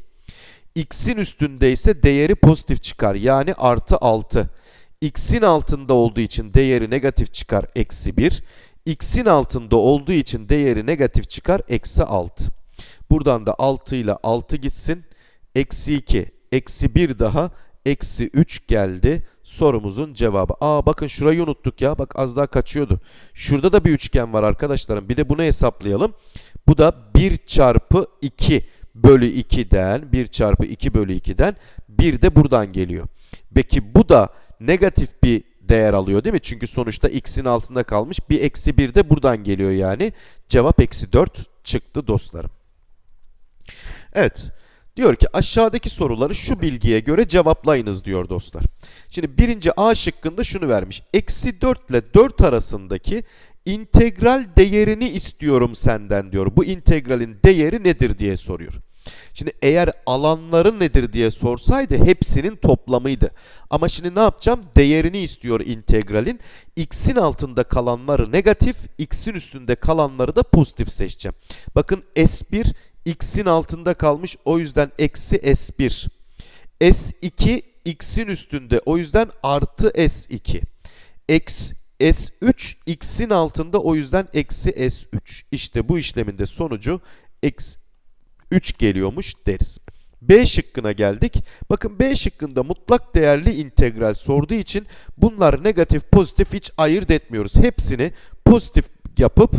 x'in üstündeyse değeri pozitif çıkar. Yani artı 6. x'in altında olduğu için değeri negatif çıkar. Eksi 1. x'in altında olduğu için değeri negatif çıkar. Eksi 6. Buradan da 6 ile 6 gitsin. Eksi 2. Eksi 1 daha. Eksi 3 geldi. Sorumuzun cevabı. Aa bakın şurayı unuttuk ya. Bak az daha kaçıyordu. Şurada da bir üçgen var arkadaşlarım. Bir de bunu hesaplayalım. Bu da 1 çarpı 2 bölü 2'den 1 çarpı 2 bölü 2'den 1 de buradan geliyor. Peki bu da negatif bir değer alıyor değil mi? Çünkü sonuçta x'in altında kalmış. Bir eksi 1 de buradan geliyor yani. Cevap eksi 4 çıktı dostlarım. Evet. Diyor ki aşağıdaki soruları şu bilgiye göre cevaplayınız diyor dostlar. Şimdi birinci A şıkkında şunu vermiş. Eksi 4 ile 4 arasındaki integral değerini istiyorum senden diyor. Bu integralin değeri nedir diye soruyor. Şimdi eğer alanları nedir diye sorsaydı hepsinin toplamıydı. Ama şimdi ne yapacağım? Değerini istiyor integralin. X'in altında kalanları negatif, X'in üstünde kalanları da pozitif seçeceğim. Bakın S1 X'in altında kalmış o yüzden eksi S1. S2 X'in üstünde o yüzden artı S2. X, S3 X'in altında o yüzden eksi S3. İşte bu işlemin de sonucu X 3 geliyormuş deriz. B şıkkına geldik. Bakın B şıkkında mutlak değerli integral sorduğu için bunlar negatif pozitif hiç ayırt etmiyoruz. Hepsini pozitif yapıp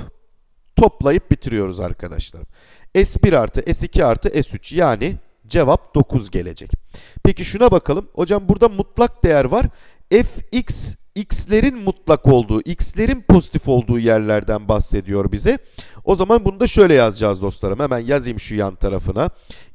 toplayıp bitiriyoruz arkadaşlar. S1 artı S2 artı S3 yani cevap 9 gelecek. Peki şuna bakalım. Hocam burada mutlak değer var. fx x'lerin mutlak olduğu, x'lerin pozitif olduğu yerlerden bahsediyor bize. O zaman bunu da şöyle yazacağız dostlarım. Hemen yazayım şu yan tarafına.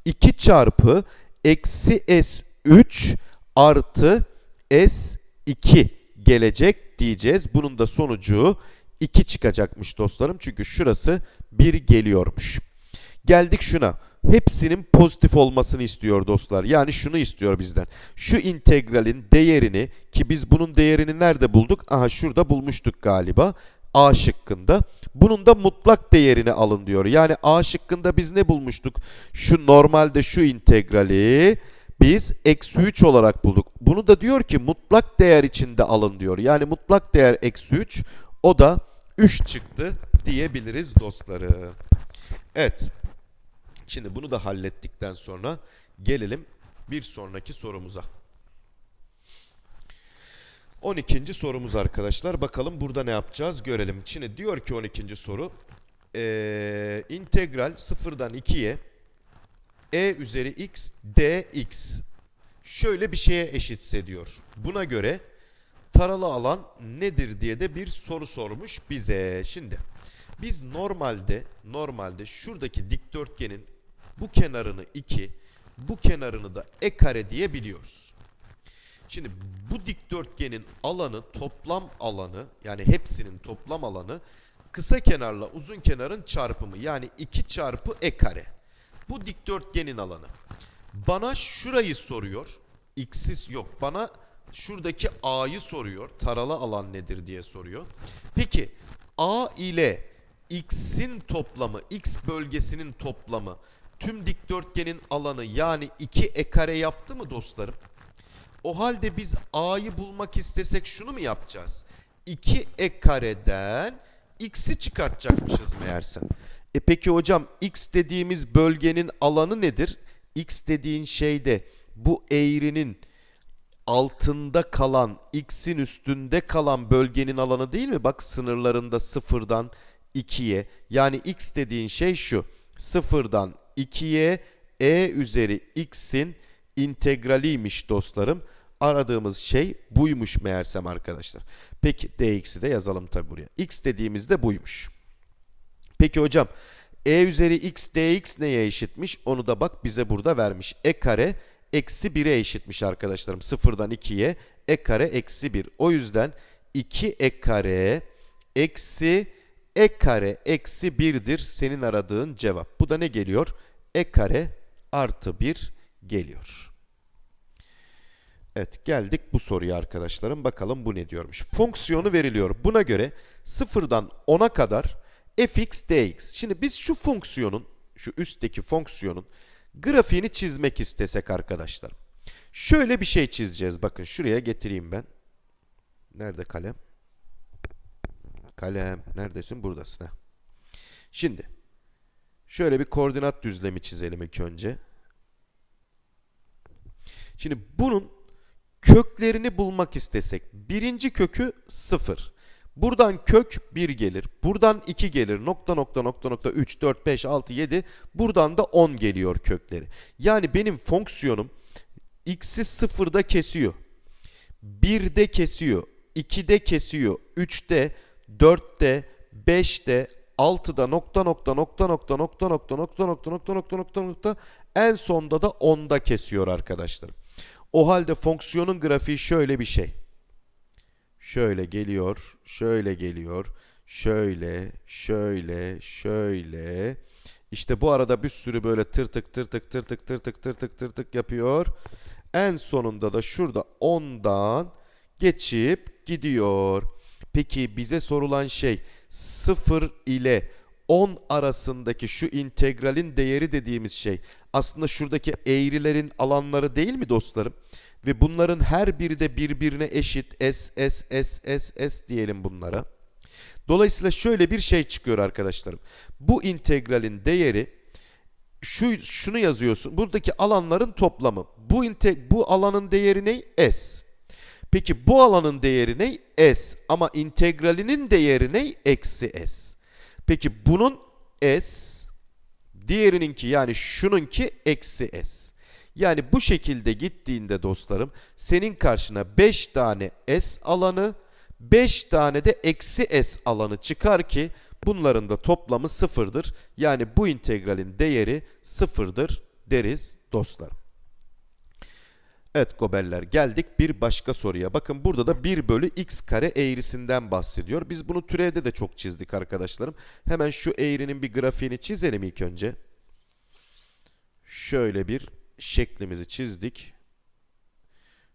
2 çarpı eksi s3 artı s2 gelecek diyeceğiz. Bunun da sonucu 2 çıkacakmış dostlarım. Çünkü şurası 1 geliyormuş. Geldik şuna. Hepsinin pozitif olmasını istiyor dostlar. Yani şunu istiyor bizden. Şu integralin değerini ki biz bunun değerini nerede bulduk? Aha şurada bulmuştuk galiba. A şıkkında. Bunun da mutlak değerini alın diyor. Yani A şıkkında biz ne bulmuştuk? Şu normalde şu integrali biz eksi 3 olarak bulduk. Bunu da diyor ki mutlak değer içinde alın diyor. Yani mutlak değer eksi 3 o da 3 çıktı diyebiliriz dostlarım. Evet. Şimdi bunu da hallettikten sonra gelelim bir sonraki sorumuza. 12. sorumuz arkadaşlar. Bakalım burada ne yapacağız görelim. Şimdi diyor ki 12. soru. Ee, integral 0'dan 2'ye e üzeri x dx şöyle bir şeye eşitse diyor. Buna göre taralı alan nedir diye de bir soru sormuş bize. Şimdi biz normalde normalde şuradaki dikdörtgenin bu kenarını 2, bu kenarını da e kare diye biliyoruz. Şimdi bu dikdörtgenin alanı toplam alanı yani hepsinin toplam alanı kısa kenarla uzun kenarın çarpımı yani 2 çarpı e kare. Bu dikdörtgenin alanı. Bana şurayı soruyor. X'siz yok. Bana şuradaki A'yı soruyor. Taralı alan nedir diye soruyor. Peki A ile X'in toplamı, X bölgesinin toplamı tüm dikdörtgenin alanı yani 2 e kare yaptı mı dostlarım? O halde biz A'yı bulmak istesek şunu mu yapacağız? 2 e kareden X'i çıkartacakmışız meğerse. E peki hocam X dediğimiz bölgenin alanı nedir? X dediğin şeyde bu eğrinin altında kalan, x'in üstünde kalan bölgenin alanı değil mi? Bak sınırlarında sıfırdan 2'ye. Yani x dediğin şey şu. Sıfırdan 2'ye e üzeri x'in integraliymiş dostlarım. Aradığımız şey buymuş meğersem arkadaşlar. Peki dx'i de yazalım tabi buraya. x dediğimizde buymuş. Peki hocam e üzeri x dx neye eşitmiş? Onu da bak bize burada vermiş. e kare eksi 1'e eşitmiş arkadaşlarım. Sıfırdan 2'ye e kare eksi 1. O yüzden 2 e kare eksi e kare eksi 1'dir senin aradığın cevap. Bu da ne geliyor? E kare artı 1 geliyor. Evet geldik bu soruya arkadaşlarım. Bakalım bu ne diyormuş. Fonksiyonu veriliyor. Buna göre 0'dan 10'a kadar fx dx. Şimdi biz şu fonksiyonun, şu üstteki fonksiyonun grafiğini çizmek istesek arkadaşlar. Şöyle bir şey çizeceğiz. Bakın şuraya getireyim ben. Nerede kalem? Kalem. Neredesin? Buradasın. Heh. Şimdi şöyle bir koordinat düzlemi çizelim ilk önce. Şimdi bunun köklerini bulmak istesek birinci kökü 0. Buradan kök 1 gelir. Buradan 2 gelir. Nokta nokta nokta nokta 3, 4, 5, 6, 7. Buradan da 10 geliyor kökleri. Yani benim fonksiyonum x'i 0'da kesiyor. 1'de kesiyor. 2'de kesiyor. 3'te, 4'te, 5'te, 6'da nokta nokta nokta nokta nokta nokta nokta nokta nokta nokta nokta nokta en sonda da 10'da kesiyor arkadaşlar. O halde fonksiyonun grafiği şöyle bir şey. Şöyle geliyor, şöyle geliyor, şöyle, şöyle, şöyle. İşte bu arada bir sürü böyle tırtık tırtık tırtık tırtık tırtık tırtık yapıyor. En sonunda da şurada 10'dan geçip gidiyor. Peki bize sorulan şey 0 ile 10 arasındaki şu integralin değeri dediğimiz şey aslında şuradaki eğrilerin alanları değil mi dostlarım? Ve bunların her biri de birbirine eşit s s s s s diyelim bunlara. Dolayısıyla şöyle bir şey çıkıyor arkadaşlarım. Bu integralin değeri şu şunu yazıyorsun. Buradaki alanların toplamı. Bu inte, bu alanın değeri ne? S. Peki bu alanın değeri ne? S. Ama integralinin değeri ne? Eksi S. Peki bunun S, diğerininki yani şununki eksi S. Yani bu şekilde gittiğinde dostlarım senin karşına 5 tane S alanı 5 tane de eksi s alanı çıkar ki bunların da toplamı sıfırdır. Yani bu integralin değeri sıfırdır deriz dostlarım. Evet gobeller geldik bir başka soruya. Bakın burada da 1 bölü x kare eğrisinden bahsediyor. Biz bunu türevde de çok çizdik arkadaşlarım. Hemen şu eğrinin bir grafiğini çizelim ilk önce. Şöyle bir şeklimizi çizdik.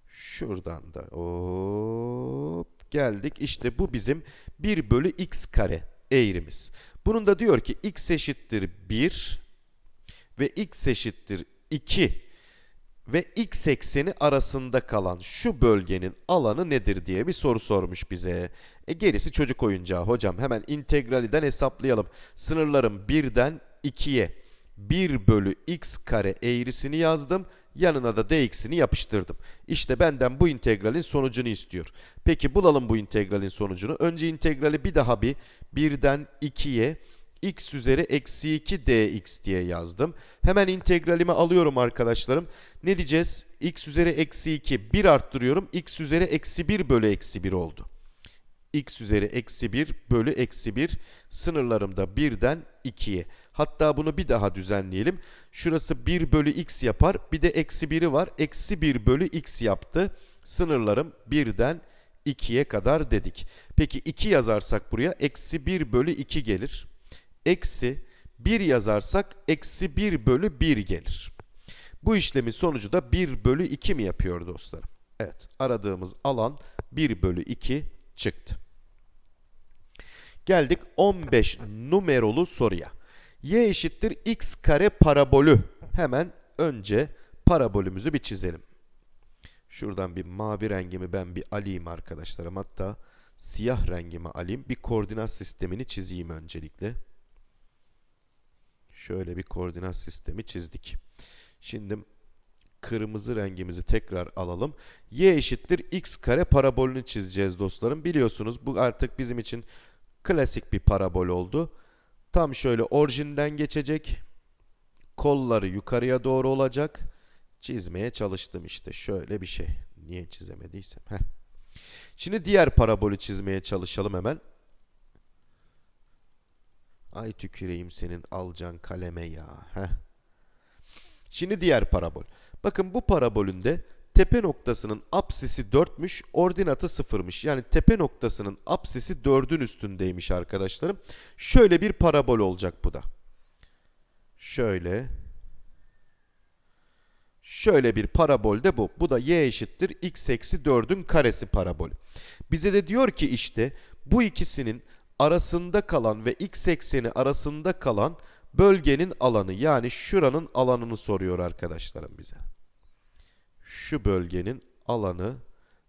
Şuradan da hop geldik. İşte bu bizim 1 bölü x kare eğrimiz. Bunun da diyor ki x eşittir 1 ve x eşittir 2 ve x ekseni arasında kalan şu bölgenin alanı nedir diye bir soru sormuş bize. E gerisi çocuk oyuncağı hocam. Hemen integraliden hesaplayalım. Sınırlarım 1'den 2'ye 1 bölü x kare eğrisini yazdım. Yanına da dx'ini yapıştırdım. İşte benden bu integralin sonucunu istiyor. Peki bulalım bu integralin sonucunu. Önce integrali bir daha bir 1'den 2'ye x üzeri eksi 2 dx diye yazdım. Hemen integralimi alıyorum arkadaşlarım. Ne diyeceğiz? x üzeri eksi 2 1 arttırıyorum. x üzeri eksi 1 bölü eksi 1 oldu. x üzeri eksi 1 bölü eksi 1 sınırlarımda 1'den 2'ye. Hatta bunu bir daha düzenleyelim. Şurası 1 bölü x yapar. Bir de eksi 1'i var. Eksi 1 bölü x yaptı. Sınırlarım 1'den 2'ye kadar dedik. Peki 2 yazarsak buraya eksi 1 bölü 2 gelir. Eksi 1 yazarsak eksi 1 bölü 1 gelir. Bu işlemin sonucu da 1 bölü 2 mi yapıyor dostlarım? Evet aradığımız alan 1 bölü 2 çıktı. Geldik 15 numarolu soruya y eşittir x kare parabolü. Hemen önce parabolümüzü bir çizelim. Şuradan bir mavi rengimi ben bir alayım arkadaşlarım. Hatta siyah rengimi alayım. Bir koordinat sistemini çizeyim öncelikle. Şöyle bir koordinat sistemi çizdik. Şimdi kırmızı rengimizi tekrar alalım. y eşittir x kare parabolünü çizeceğiz dostlarım. Biliyorsunuz bu artık bizim için klasik bir parabol oldu. Tam şöyle orijinden geçecek. Kolları yukarıya doğru olacak. Çizmeye çalıştım işte. Şöyle bir şey. Niye çizemediysem. Heh. Şimdi diğer parabolü çizmeye çalışalım hemen. Ay tüküreyim senin alcan kaleme ya. Heh. Şimdi diğer parabol. Bakın bu parabolünde tepe noktasının apsisi 4'müş, ordinatı 0'mış. Yani tepe noktasının apsisi 4'ün üstündeymiş arkadaşlarım. Şöyle bir parabol olacak bu da. Şöyle. Şöyle bir parabol de bu. Bu da y eşittir x eksi 4'ün karesi parabol. Bize de diyor ki işte bu ikisinin arasında kalan ve x ekseni arasında kalan bölgenin alanı yani şuranın alanını soruyor arkadaşlarım bize şu bölgenin alanı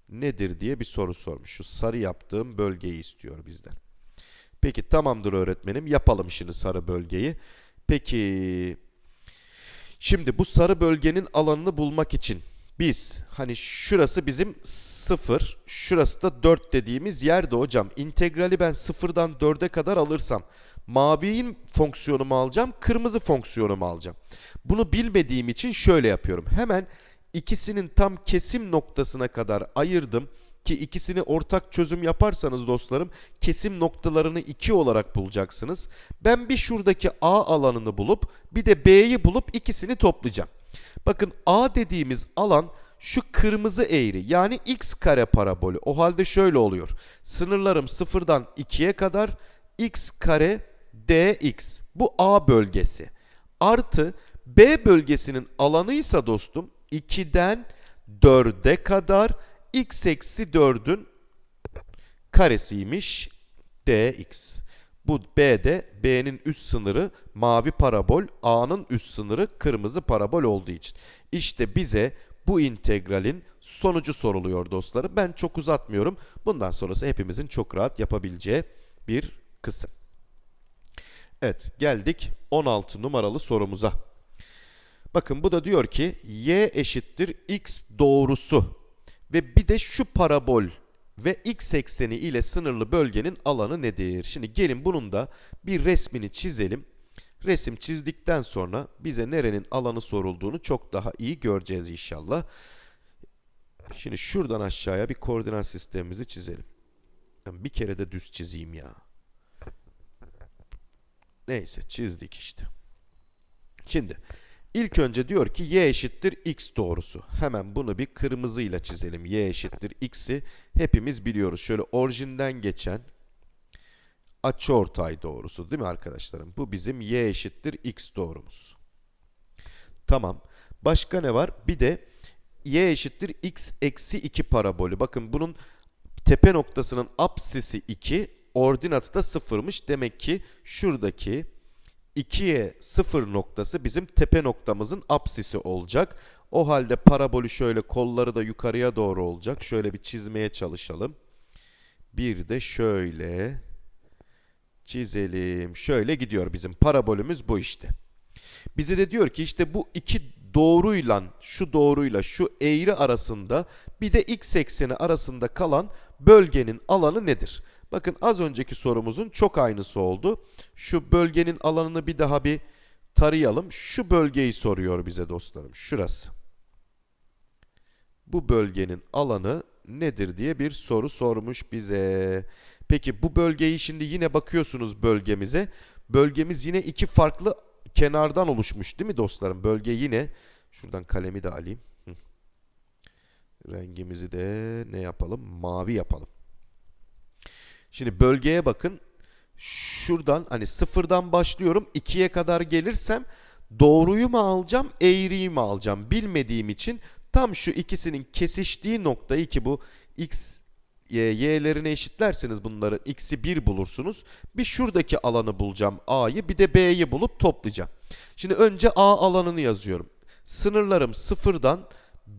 nedir diye bir soru sormuş. Şu sarı yaptığım bölgeyi istiyor bizden. Peki tamamdır öğretmenim. Yapalım şimdi sarı bölgeyi. Peki şimdi bu sarı bölgenin alanını bulmak için biz hani şurası bizim 0, şurası da 4 dediğimiz yerde hocam. integrali ben 0'dan 4'e kadar alırsam mavinin fonksiyonumu alacağım, kırmızı fonksiyonumu alacağım. Bunu bilmediğim için şöyle yapıyorum. Hemen ikisinin tam kesim noktasına kadar ayırdım ki ikisini ortak çözüm yaparsanız dostlarım kesim noktalarını 2 olarak bulacaksınız. Ben bir şuradaki A alanını bulup bir de B'yi bulup ikisini toplayacağım. Bakın A dediğimiz alan şu kırmızı eğri yani x kare parabolü. O halde şöyle oluyor. Sınırlarım sıfırdan 2'ye kadar x kare dx bu A bölgesi artı B bölgesinin alanıysa dostum 2'den 4'e kadar x eksi 4'ün karesiymiş dx. Bu B'de B'nin üst sınırı mavi parabol, A'nın üst sınırı kırmızı parabol olduğu için. İşte bize bu integralin sonucu soruluyor dostlarım. Ben çok uzatmıyorum. Bundan sonrası hepimizin çok rahat yapabileceği bir kısım. Evet geldik 16 numaralı sorumuza. Bakın bu da diyor ki y eşittir x doğrusu ve bir de şu parabol ve x ekseni ile sınırlı bölgenin alanı nedir? Şimdi gelin bunun da bir resmini çizelim. Resim çizdikten sonra bize nerenin alanı sorulduğunu çok daha iyi göreceğiz inşallah. Şimdi şuradan aşağıya bir koordinat sistemimizi çizelim. Bir kere de düz çizeyim ya. Neyse çizdik işte. Şimdi ilk önce diyor ki y eşittir x doğrusu. Hemen bunu bir kırmızıyla çizelim. y eşittir x'i hepimiz biliyoruz. Şöyle orijinden geçen açıortay doğrusu değil mi arkadaşlarım? Bu bizim y eşittir x doğrumuz. Tamam. Başka ne var? Bir de y eşittir x eksi 2 parabolü. Bakın bunun tepe noktasının apsisi 2, ordinatı da 0'mış. Demek ki şuradaki 2'ye 0 noktası bizim tepe noktamızın apsisi olacak. O halde parabolü şöyle kolları da yukarıya doğru olacak. Şöyle bir çizmeye çalışalım. Bir de şöyle çizelim. Şöyle gidiyor bizim parabolümüz bu işte. Bize de diyor ki işte bu iki doğruyla şu doğruyla şu eğri arasında bir de x ekseni arasında kalan bölgenin alanı nedir? Bakın az önceki sorumuzun çok aynısı oldu. Şu bölgenin alanını bir daha bir tarayalım. Şu bölgeyi soruyor bize dostlarım. Şurası. Bu bölgenin alanı nedir diye bir soru sormuş bize. Peki bu bölgeyi şimdi yine bakıyorsunuz bölgemize. Bölgemiz yine iki farklı kenardan oluşmuş değil mi dostlarım? Bölge yine şuradan kalemi de alayım. Rengimizi de ne yapalım? Mavi yapalım. Şimdi bölgeye bakın. Şuradan hani sıfırdan başlıyorum. 2'ye kadar gelirsem doğruyu mu alacağım, eğriyi mi alacağım bilmediğim için tam şu ikisinin kesiştiği noktayı ki bu x y'lerini eşitlerseniz bunları x'i 1 bulursunuz. Bir şuradaki alanı bulacağım a'yı bir de b'yi bulup toplayacağım. Şimdi önce a alanını yazıyorum. Sınırlarım sıfırdan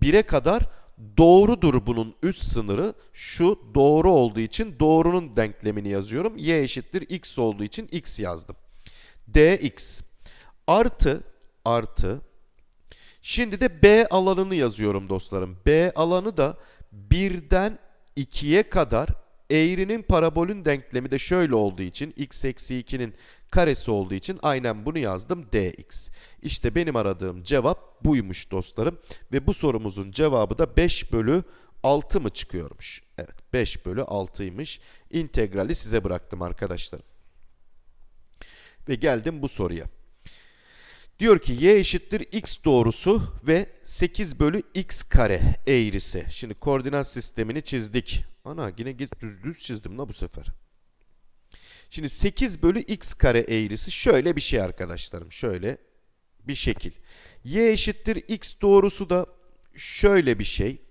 1'e kadar doğrudur bunun üst sınırı. Şu doğru olduğu için doğrunun denklemini yazıyorum. y eşittir x olduğu için x yazdım. dx artı artı Şimdi de B alanını yazıyorum dostlarım. B alanı da 1'den 2'ye kadar eğrinin parabolün denklemi de şöyle olduğu için x eksi 2'nin karesi olduğu için aynen bunu yazdım dx. İşte benim aradığım cevap buymuş dostlarım. Ve bu sorumuzun cevabı da 5 bölü 6 mı çıkıyormuş? Evet 5 bölü 6'ymış. İntegrali size bıraktım arkadaşlarım. Ve geldim bu soruya. Diyor ki y eşittir x doğrusu ve 8 bölü x kare eğrisi. Şimdi koordinat sistemini çizdik. Ana yine git düz düz çizdim la bu sefer. Şimdi 8 bölü x kare eğrisi şöyle bir şey arkadaşlarım. Şöyle bir şekil. y eşittir x doğrusu da şöyle bir şey.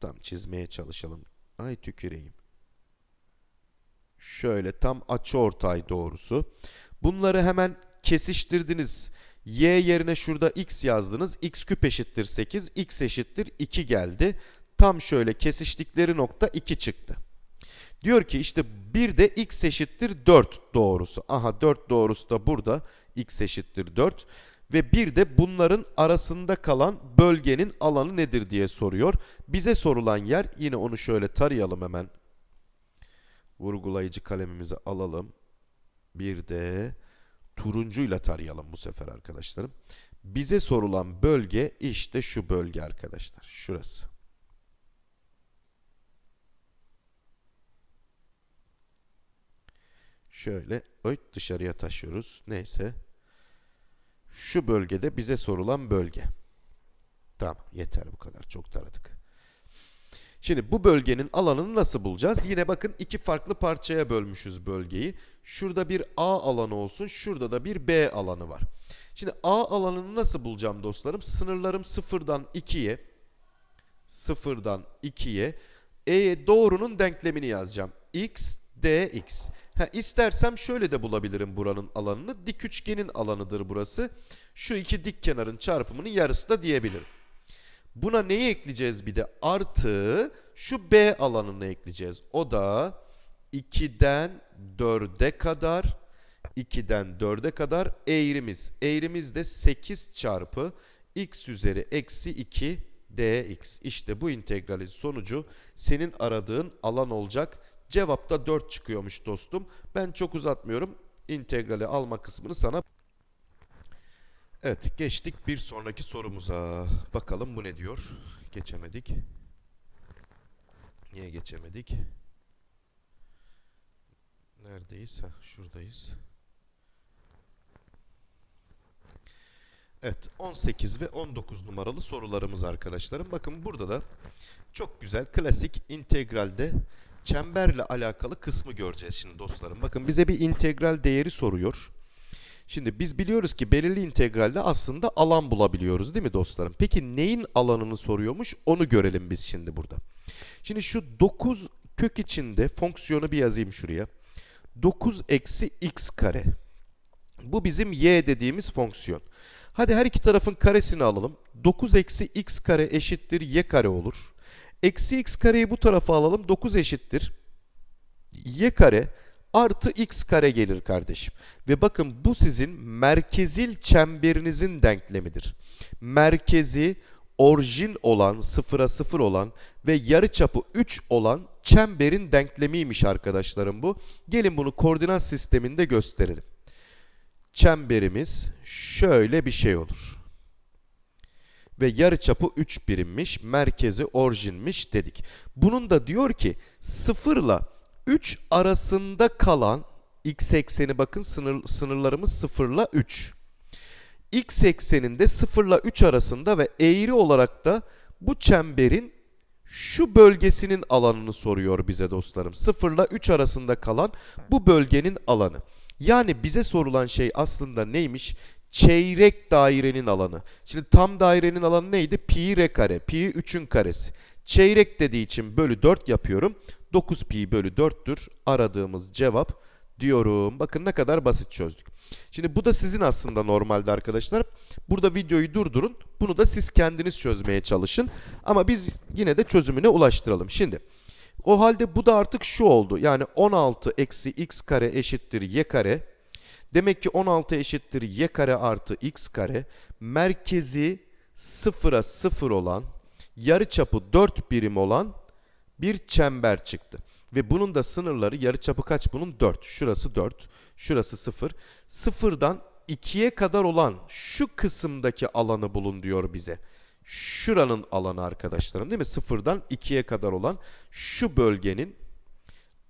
Tam çizmeye çalışalım. Ay tüküreyim. Şöyle tam açıortay doğrusu. Bunları hemen kesiştirdiniz y yerine şurada x yazdınız. x küp eşittir 8, x eşittir 2 geldi. Tam şöyle kesiştikleri nokta 2 çıktı. Diyor ki işte bir de x eşittir 4 doğrusu. Aha 4 doğrusu da burada x eşittir 4. Ve bir de bunların arasında kalan bölgenin alanı nedir diye soruyor. Bize sorulan yer yine onu şöyle tarayalım hemen. Vurgulayıcı kalemimizi alalım. Bir de turuncuyla tarayalım bu sefer arkadaşlarım. Bize sorulan bölge işte şu bölge arkadaşlar. Şurası. Şöyle öt dışarıya taşıyoruz. Neyse. Şu bölgede bize sorulan bölge. Tamam yeter bu kadar. Çok taradık. Şimdi bu bölgenin alanını nasıl bulacağız? Yine bakın iki farklı parçaya bölmüşüz bölgeyi. Şurada bir A alanı olsun, şurada da bir B alanı var. Şimdi A alanını nasıl bulacağım dostlarım? Sınırlarım sıfırdan 2'ye, sıfırdan 2'ye, E doğrunun denklemini yazacağım. X, dx. Ha, istersem şöyle de bulabilirim buranın alanını. Dik üçgenin alanıdır burası. Şu iki dik kenarın çarpımının yarısı da diyebilirim. Buna neyi ekleyeceğiz bir de? Artı şu B alanını ekleyeceğiz. O da 2'den 4'e kadar 2'den 4'e kadar eğrimiz. Eğrimiz de 8 çarpı x üzeri eksi 2 dx. İşte bu integralin sonucu senin aradığın alan olacak. Cevapta 4 çıkıyormuş dostum. Ben çok uzatmıyorum. İntegrali alma kısmını sana Evet, geçtik bir sonraki sorumuza. Bakalım bu ne diyor? Geçemedik. Niye geçemedik? Neredeyiz? Heh, şuradayız. Evet, 18 ve 19 numaralı sorularımız arkadaşlarım. Bakın burada da çok güzel klasik integralde çemberle alakalı kısmı göreceğiz şimdi dostlarım. Bakın bize bir integral değeri soruyor. Şimdi biz biliyoruz ki belirli integralde aslında alan bulabiliyoruz değil mi dostlarım? Peki neyin alanını soruyormuş onu görelim biz şimdi burada. Şimdi şu 9 kök içinde fonksiyonu bir yazayım şuraya. 9 eksi x kare. Bu bizim y dediğimiz fonksiyon. Hadi her iki tarafın karesini alalım. 9 eksi x kare eşittir y kare olur. Eksi x kareyi bu tarafa alalım. 9 eşittir y kare artı x kare gelir kardeşim. Ve bakın bu sizin merkezil çemberinizin denklemidir. Merkezi orijin olan, sıfıra sıfır olan ve yarıçapı 3 olan çemberin denklemiymiş arkadaşlarım bu. Gelin bunu koordinat sisteminde gösterelim. Çemberimiz şöyle bir şey olur. Ve yarıçapı 3 birimmiş, merkezi orijinmiş dedik. Bunun da diyor ki sıfırla 3 arasında kalan x ekseni bakın sınır, sınırlarımız 0 ile 3. x ekseninde 0 ile 3 arasında ve eğri olarak da bu çemberin şu bölgesinin alanını soruyor bize dostlarım. 0 ile 3 arasında kalan bu bölgenin alanı. Yani bize sorulan şey aslında neymiş? Çeyrek dairenin alanı. Şimdi tam dairenin alanı neydi? Pi r kare. Pi 3'ün karesi. Çeyrek dediği için bölü 4 yapıyorum. 9 pi bölü 4'tür aradığımız cevap diyorum. Bakın ne kadar basit çözdük. Şimdi bu da sizin aslında normalde arkadaşlar. Burada videoyu durdurun. Bunu da siz kendiniz çözmeye çalışın. Ama biz yine de çözümüne ulaştıralım. Şimdi o halde bu da artık şu oldu. Yani 16 eksi x kare eşittir y kare. Demek ki 16 eşittir y kare artı x kare. Merkezi sıfıra sıfır olan, yarıçapı 4 birim olan bir çember çıktı. Ve bunun da sınırları yarıçapı kaç bunun? 4. Şurası 4. Şurası 0. 0'dan 2'ye kadar olan şu kısımdaki alanı bulun diyor bize. Şuranın alanı arkadaşlarım değil mi? 0'dan 2'ye kadar olan şu bölgenin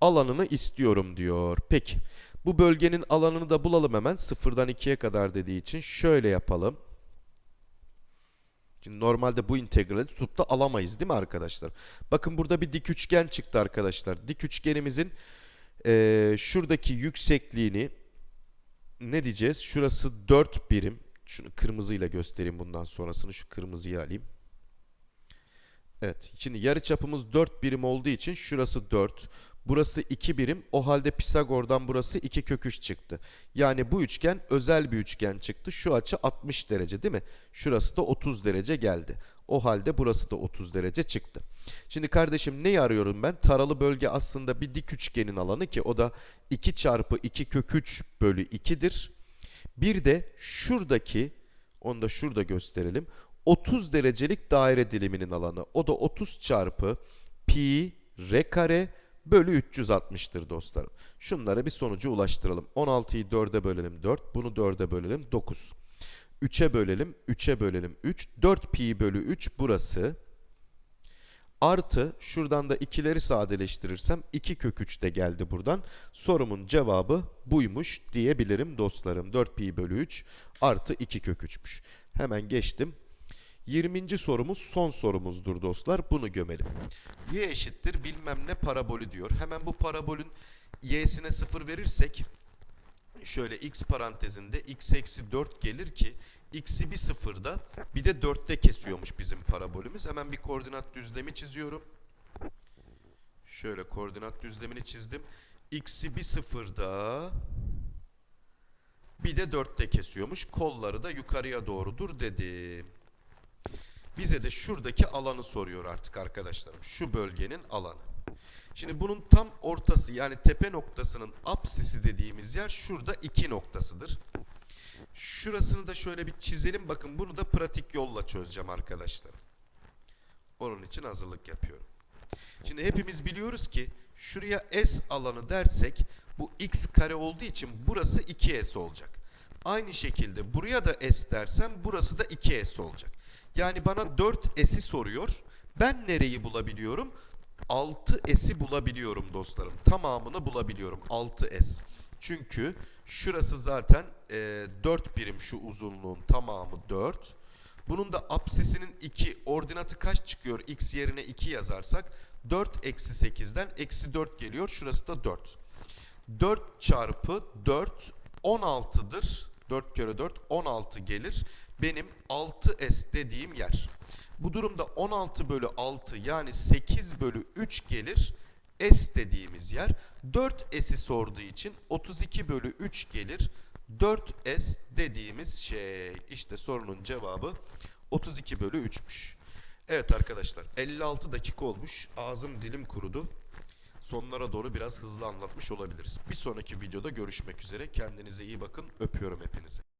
alanını istiyorum diyor. Peki bu bölgenin alanını da bulalım hemen. 0'dan 2'ye kadar dediği için şöyle yapalım. Şimdi normalde bu integrali tutup da alamayız değil mi arkadaşlar? Bakın burada bir dik üçgen çıktı arkadaşlar. Dik üçgenimizin e, şuradaki yüksekliğini ne diyeceğiz? Şurası 4 birim. Şunu kırmızıyla göstereyim bundan sonrasını. Şu kırmızıyı alayım. Evet. Şimdi yarı çapımız 4 birim olduğu için şurası 4. Burası 2 birim. O halde Pisagor'dan burası 2 kök 3 çıktı. Yani bu üçgen özel bir üçgen çıktı. Şu açı 60 derece değil mi? Şurası da 30 derece geldi. O halde burası da 30 derece çıktı. Şimdi kardeşim neyi arıyorum ben? Taralı bölge aslında bir dik üçgenin alanı ki o da 2 çarpı 2 kök 3 bölü 2'dir. Bir de şuradaki, onu da şurada gösterelim. 30 derecelik daire diliminin alanı. O da 30 çarpı pi r kare bölü 360'tır dostlarım. Şunlara bir sonucu ulaştıralım. 16'yı 4'e bölelim 4. Bunu 4'e bölelim 9. 3'e bölelim 3'e bölelim 3. 4 pi bölü 3 burası. Artı şuradan da ikileri sadeleştirirsem 2 kök 3 de geldi buradan. Sorumun cevabı buymuş diyebilirim dostlarım. 4 pi bölü 3 artı 2 kök 3'müş. Hemen geçtim. 20. sorumuz son sorumuzdur dostlar. Bunu gömelim. Y eşittir bilmem ne parabolü diyor. Hemen bu parabolün y'sine 0 verirsek şöyle x parantezinde x eksi 4 gelir ki x'i bir sıfırda bir de 4'te kesiyormuş bizim parabolümüz. Hemen bir koordinat düzlemi çiziyorum. Şöyle koordinat düzlemini çizdim. X'i bir sıfırda bir de 4'te kesiyormuş. Kolları da yukarıya doğrudur dedim. Bize de şuradaki alanı soruyor artık arkadaşlarım. Şu bölgenin alanı. Şimdi bunun tam ortası yani tepe noktasının apsisi dediğimiz yer şurada 2 noktasıdır. Şurasını da şöyle bir çizelim. Bakın bunu da pratik yolla çözeceğim arkadaşlarım. Onun için hazırlık yapıyorum. Şimdi hepimiz biliyoruz ki şuraya S alanı dersek bu x kare olduğu için burası 2S olacak. Aynı şekilde buraya da S dersem burası da 2S olacak. Yani bana 4S'i soruyor. Ben nereyi bulabiliyorum? 6S'i bulabiliyorum dostlarım. Tamamını bulabiliyorum 6S. Çünkü şurası zaten e, 4 birim şu uzunluğun tamamı 4. Bunun da apsisinin 2 ordinatı kaç çıkıyor? X yerine 2 yazarsak 4 eksi 8'den eksi 4 geliyor. Şurası da 4. 4 çarpı 4 16'dır. 4 kere 4 16 gelir. Benim 6S dediğim yer. Bu durumda 16 bölü 6 yani 8 bölü 3 gelir. S dediğimiz yer. 4S'i sorduğu için 32 bölü 3 gelir. 4S dediğimiz şey. İşte sorunun cevabı 32 bölü 3'müş. Evet arkadaşlar 56 dakika olmuş. Ağzım dilim kurudu. Sonlara doğru biraz hızlı anlatmış olabiliriz. Bir sonraki videoda görüşmek üzere. Kendinize iyi bakın. Öpüyorum hepinizi.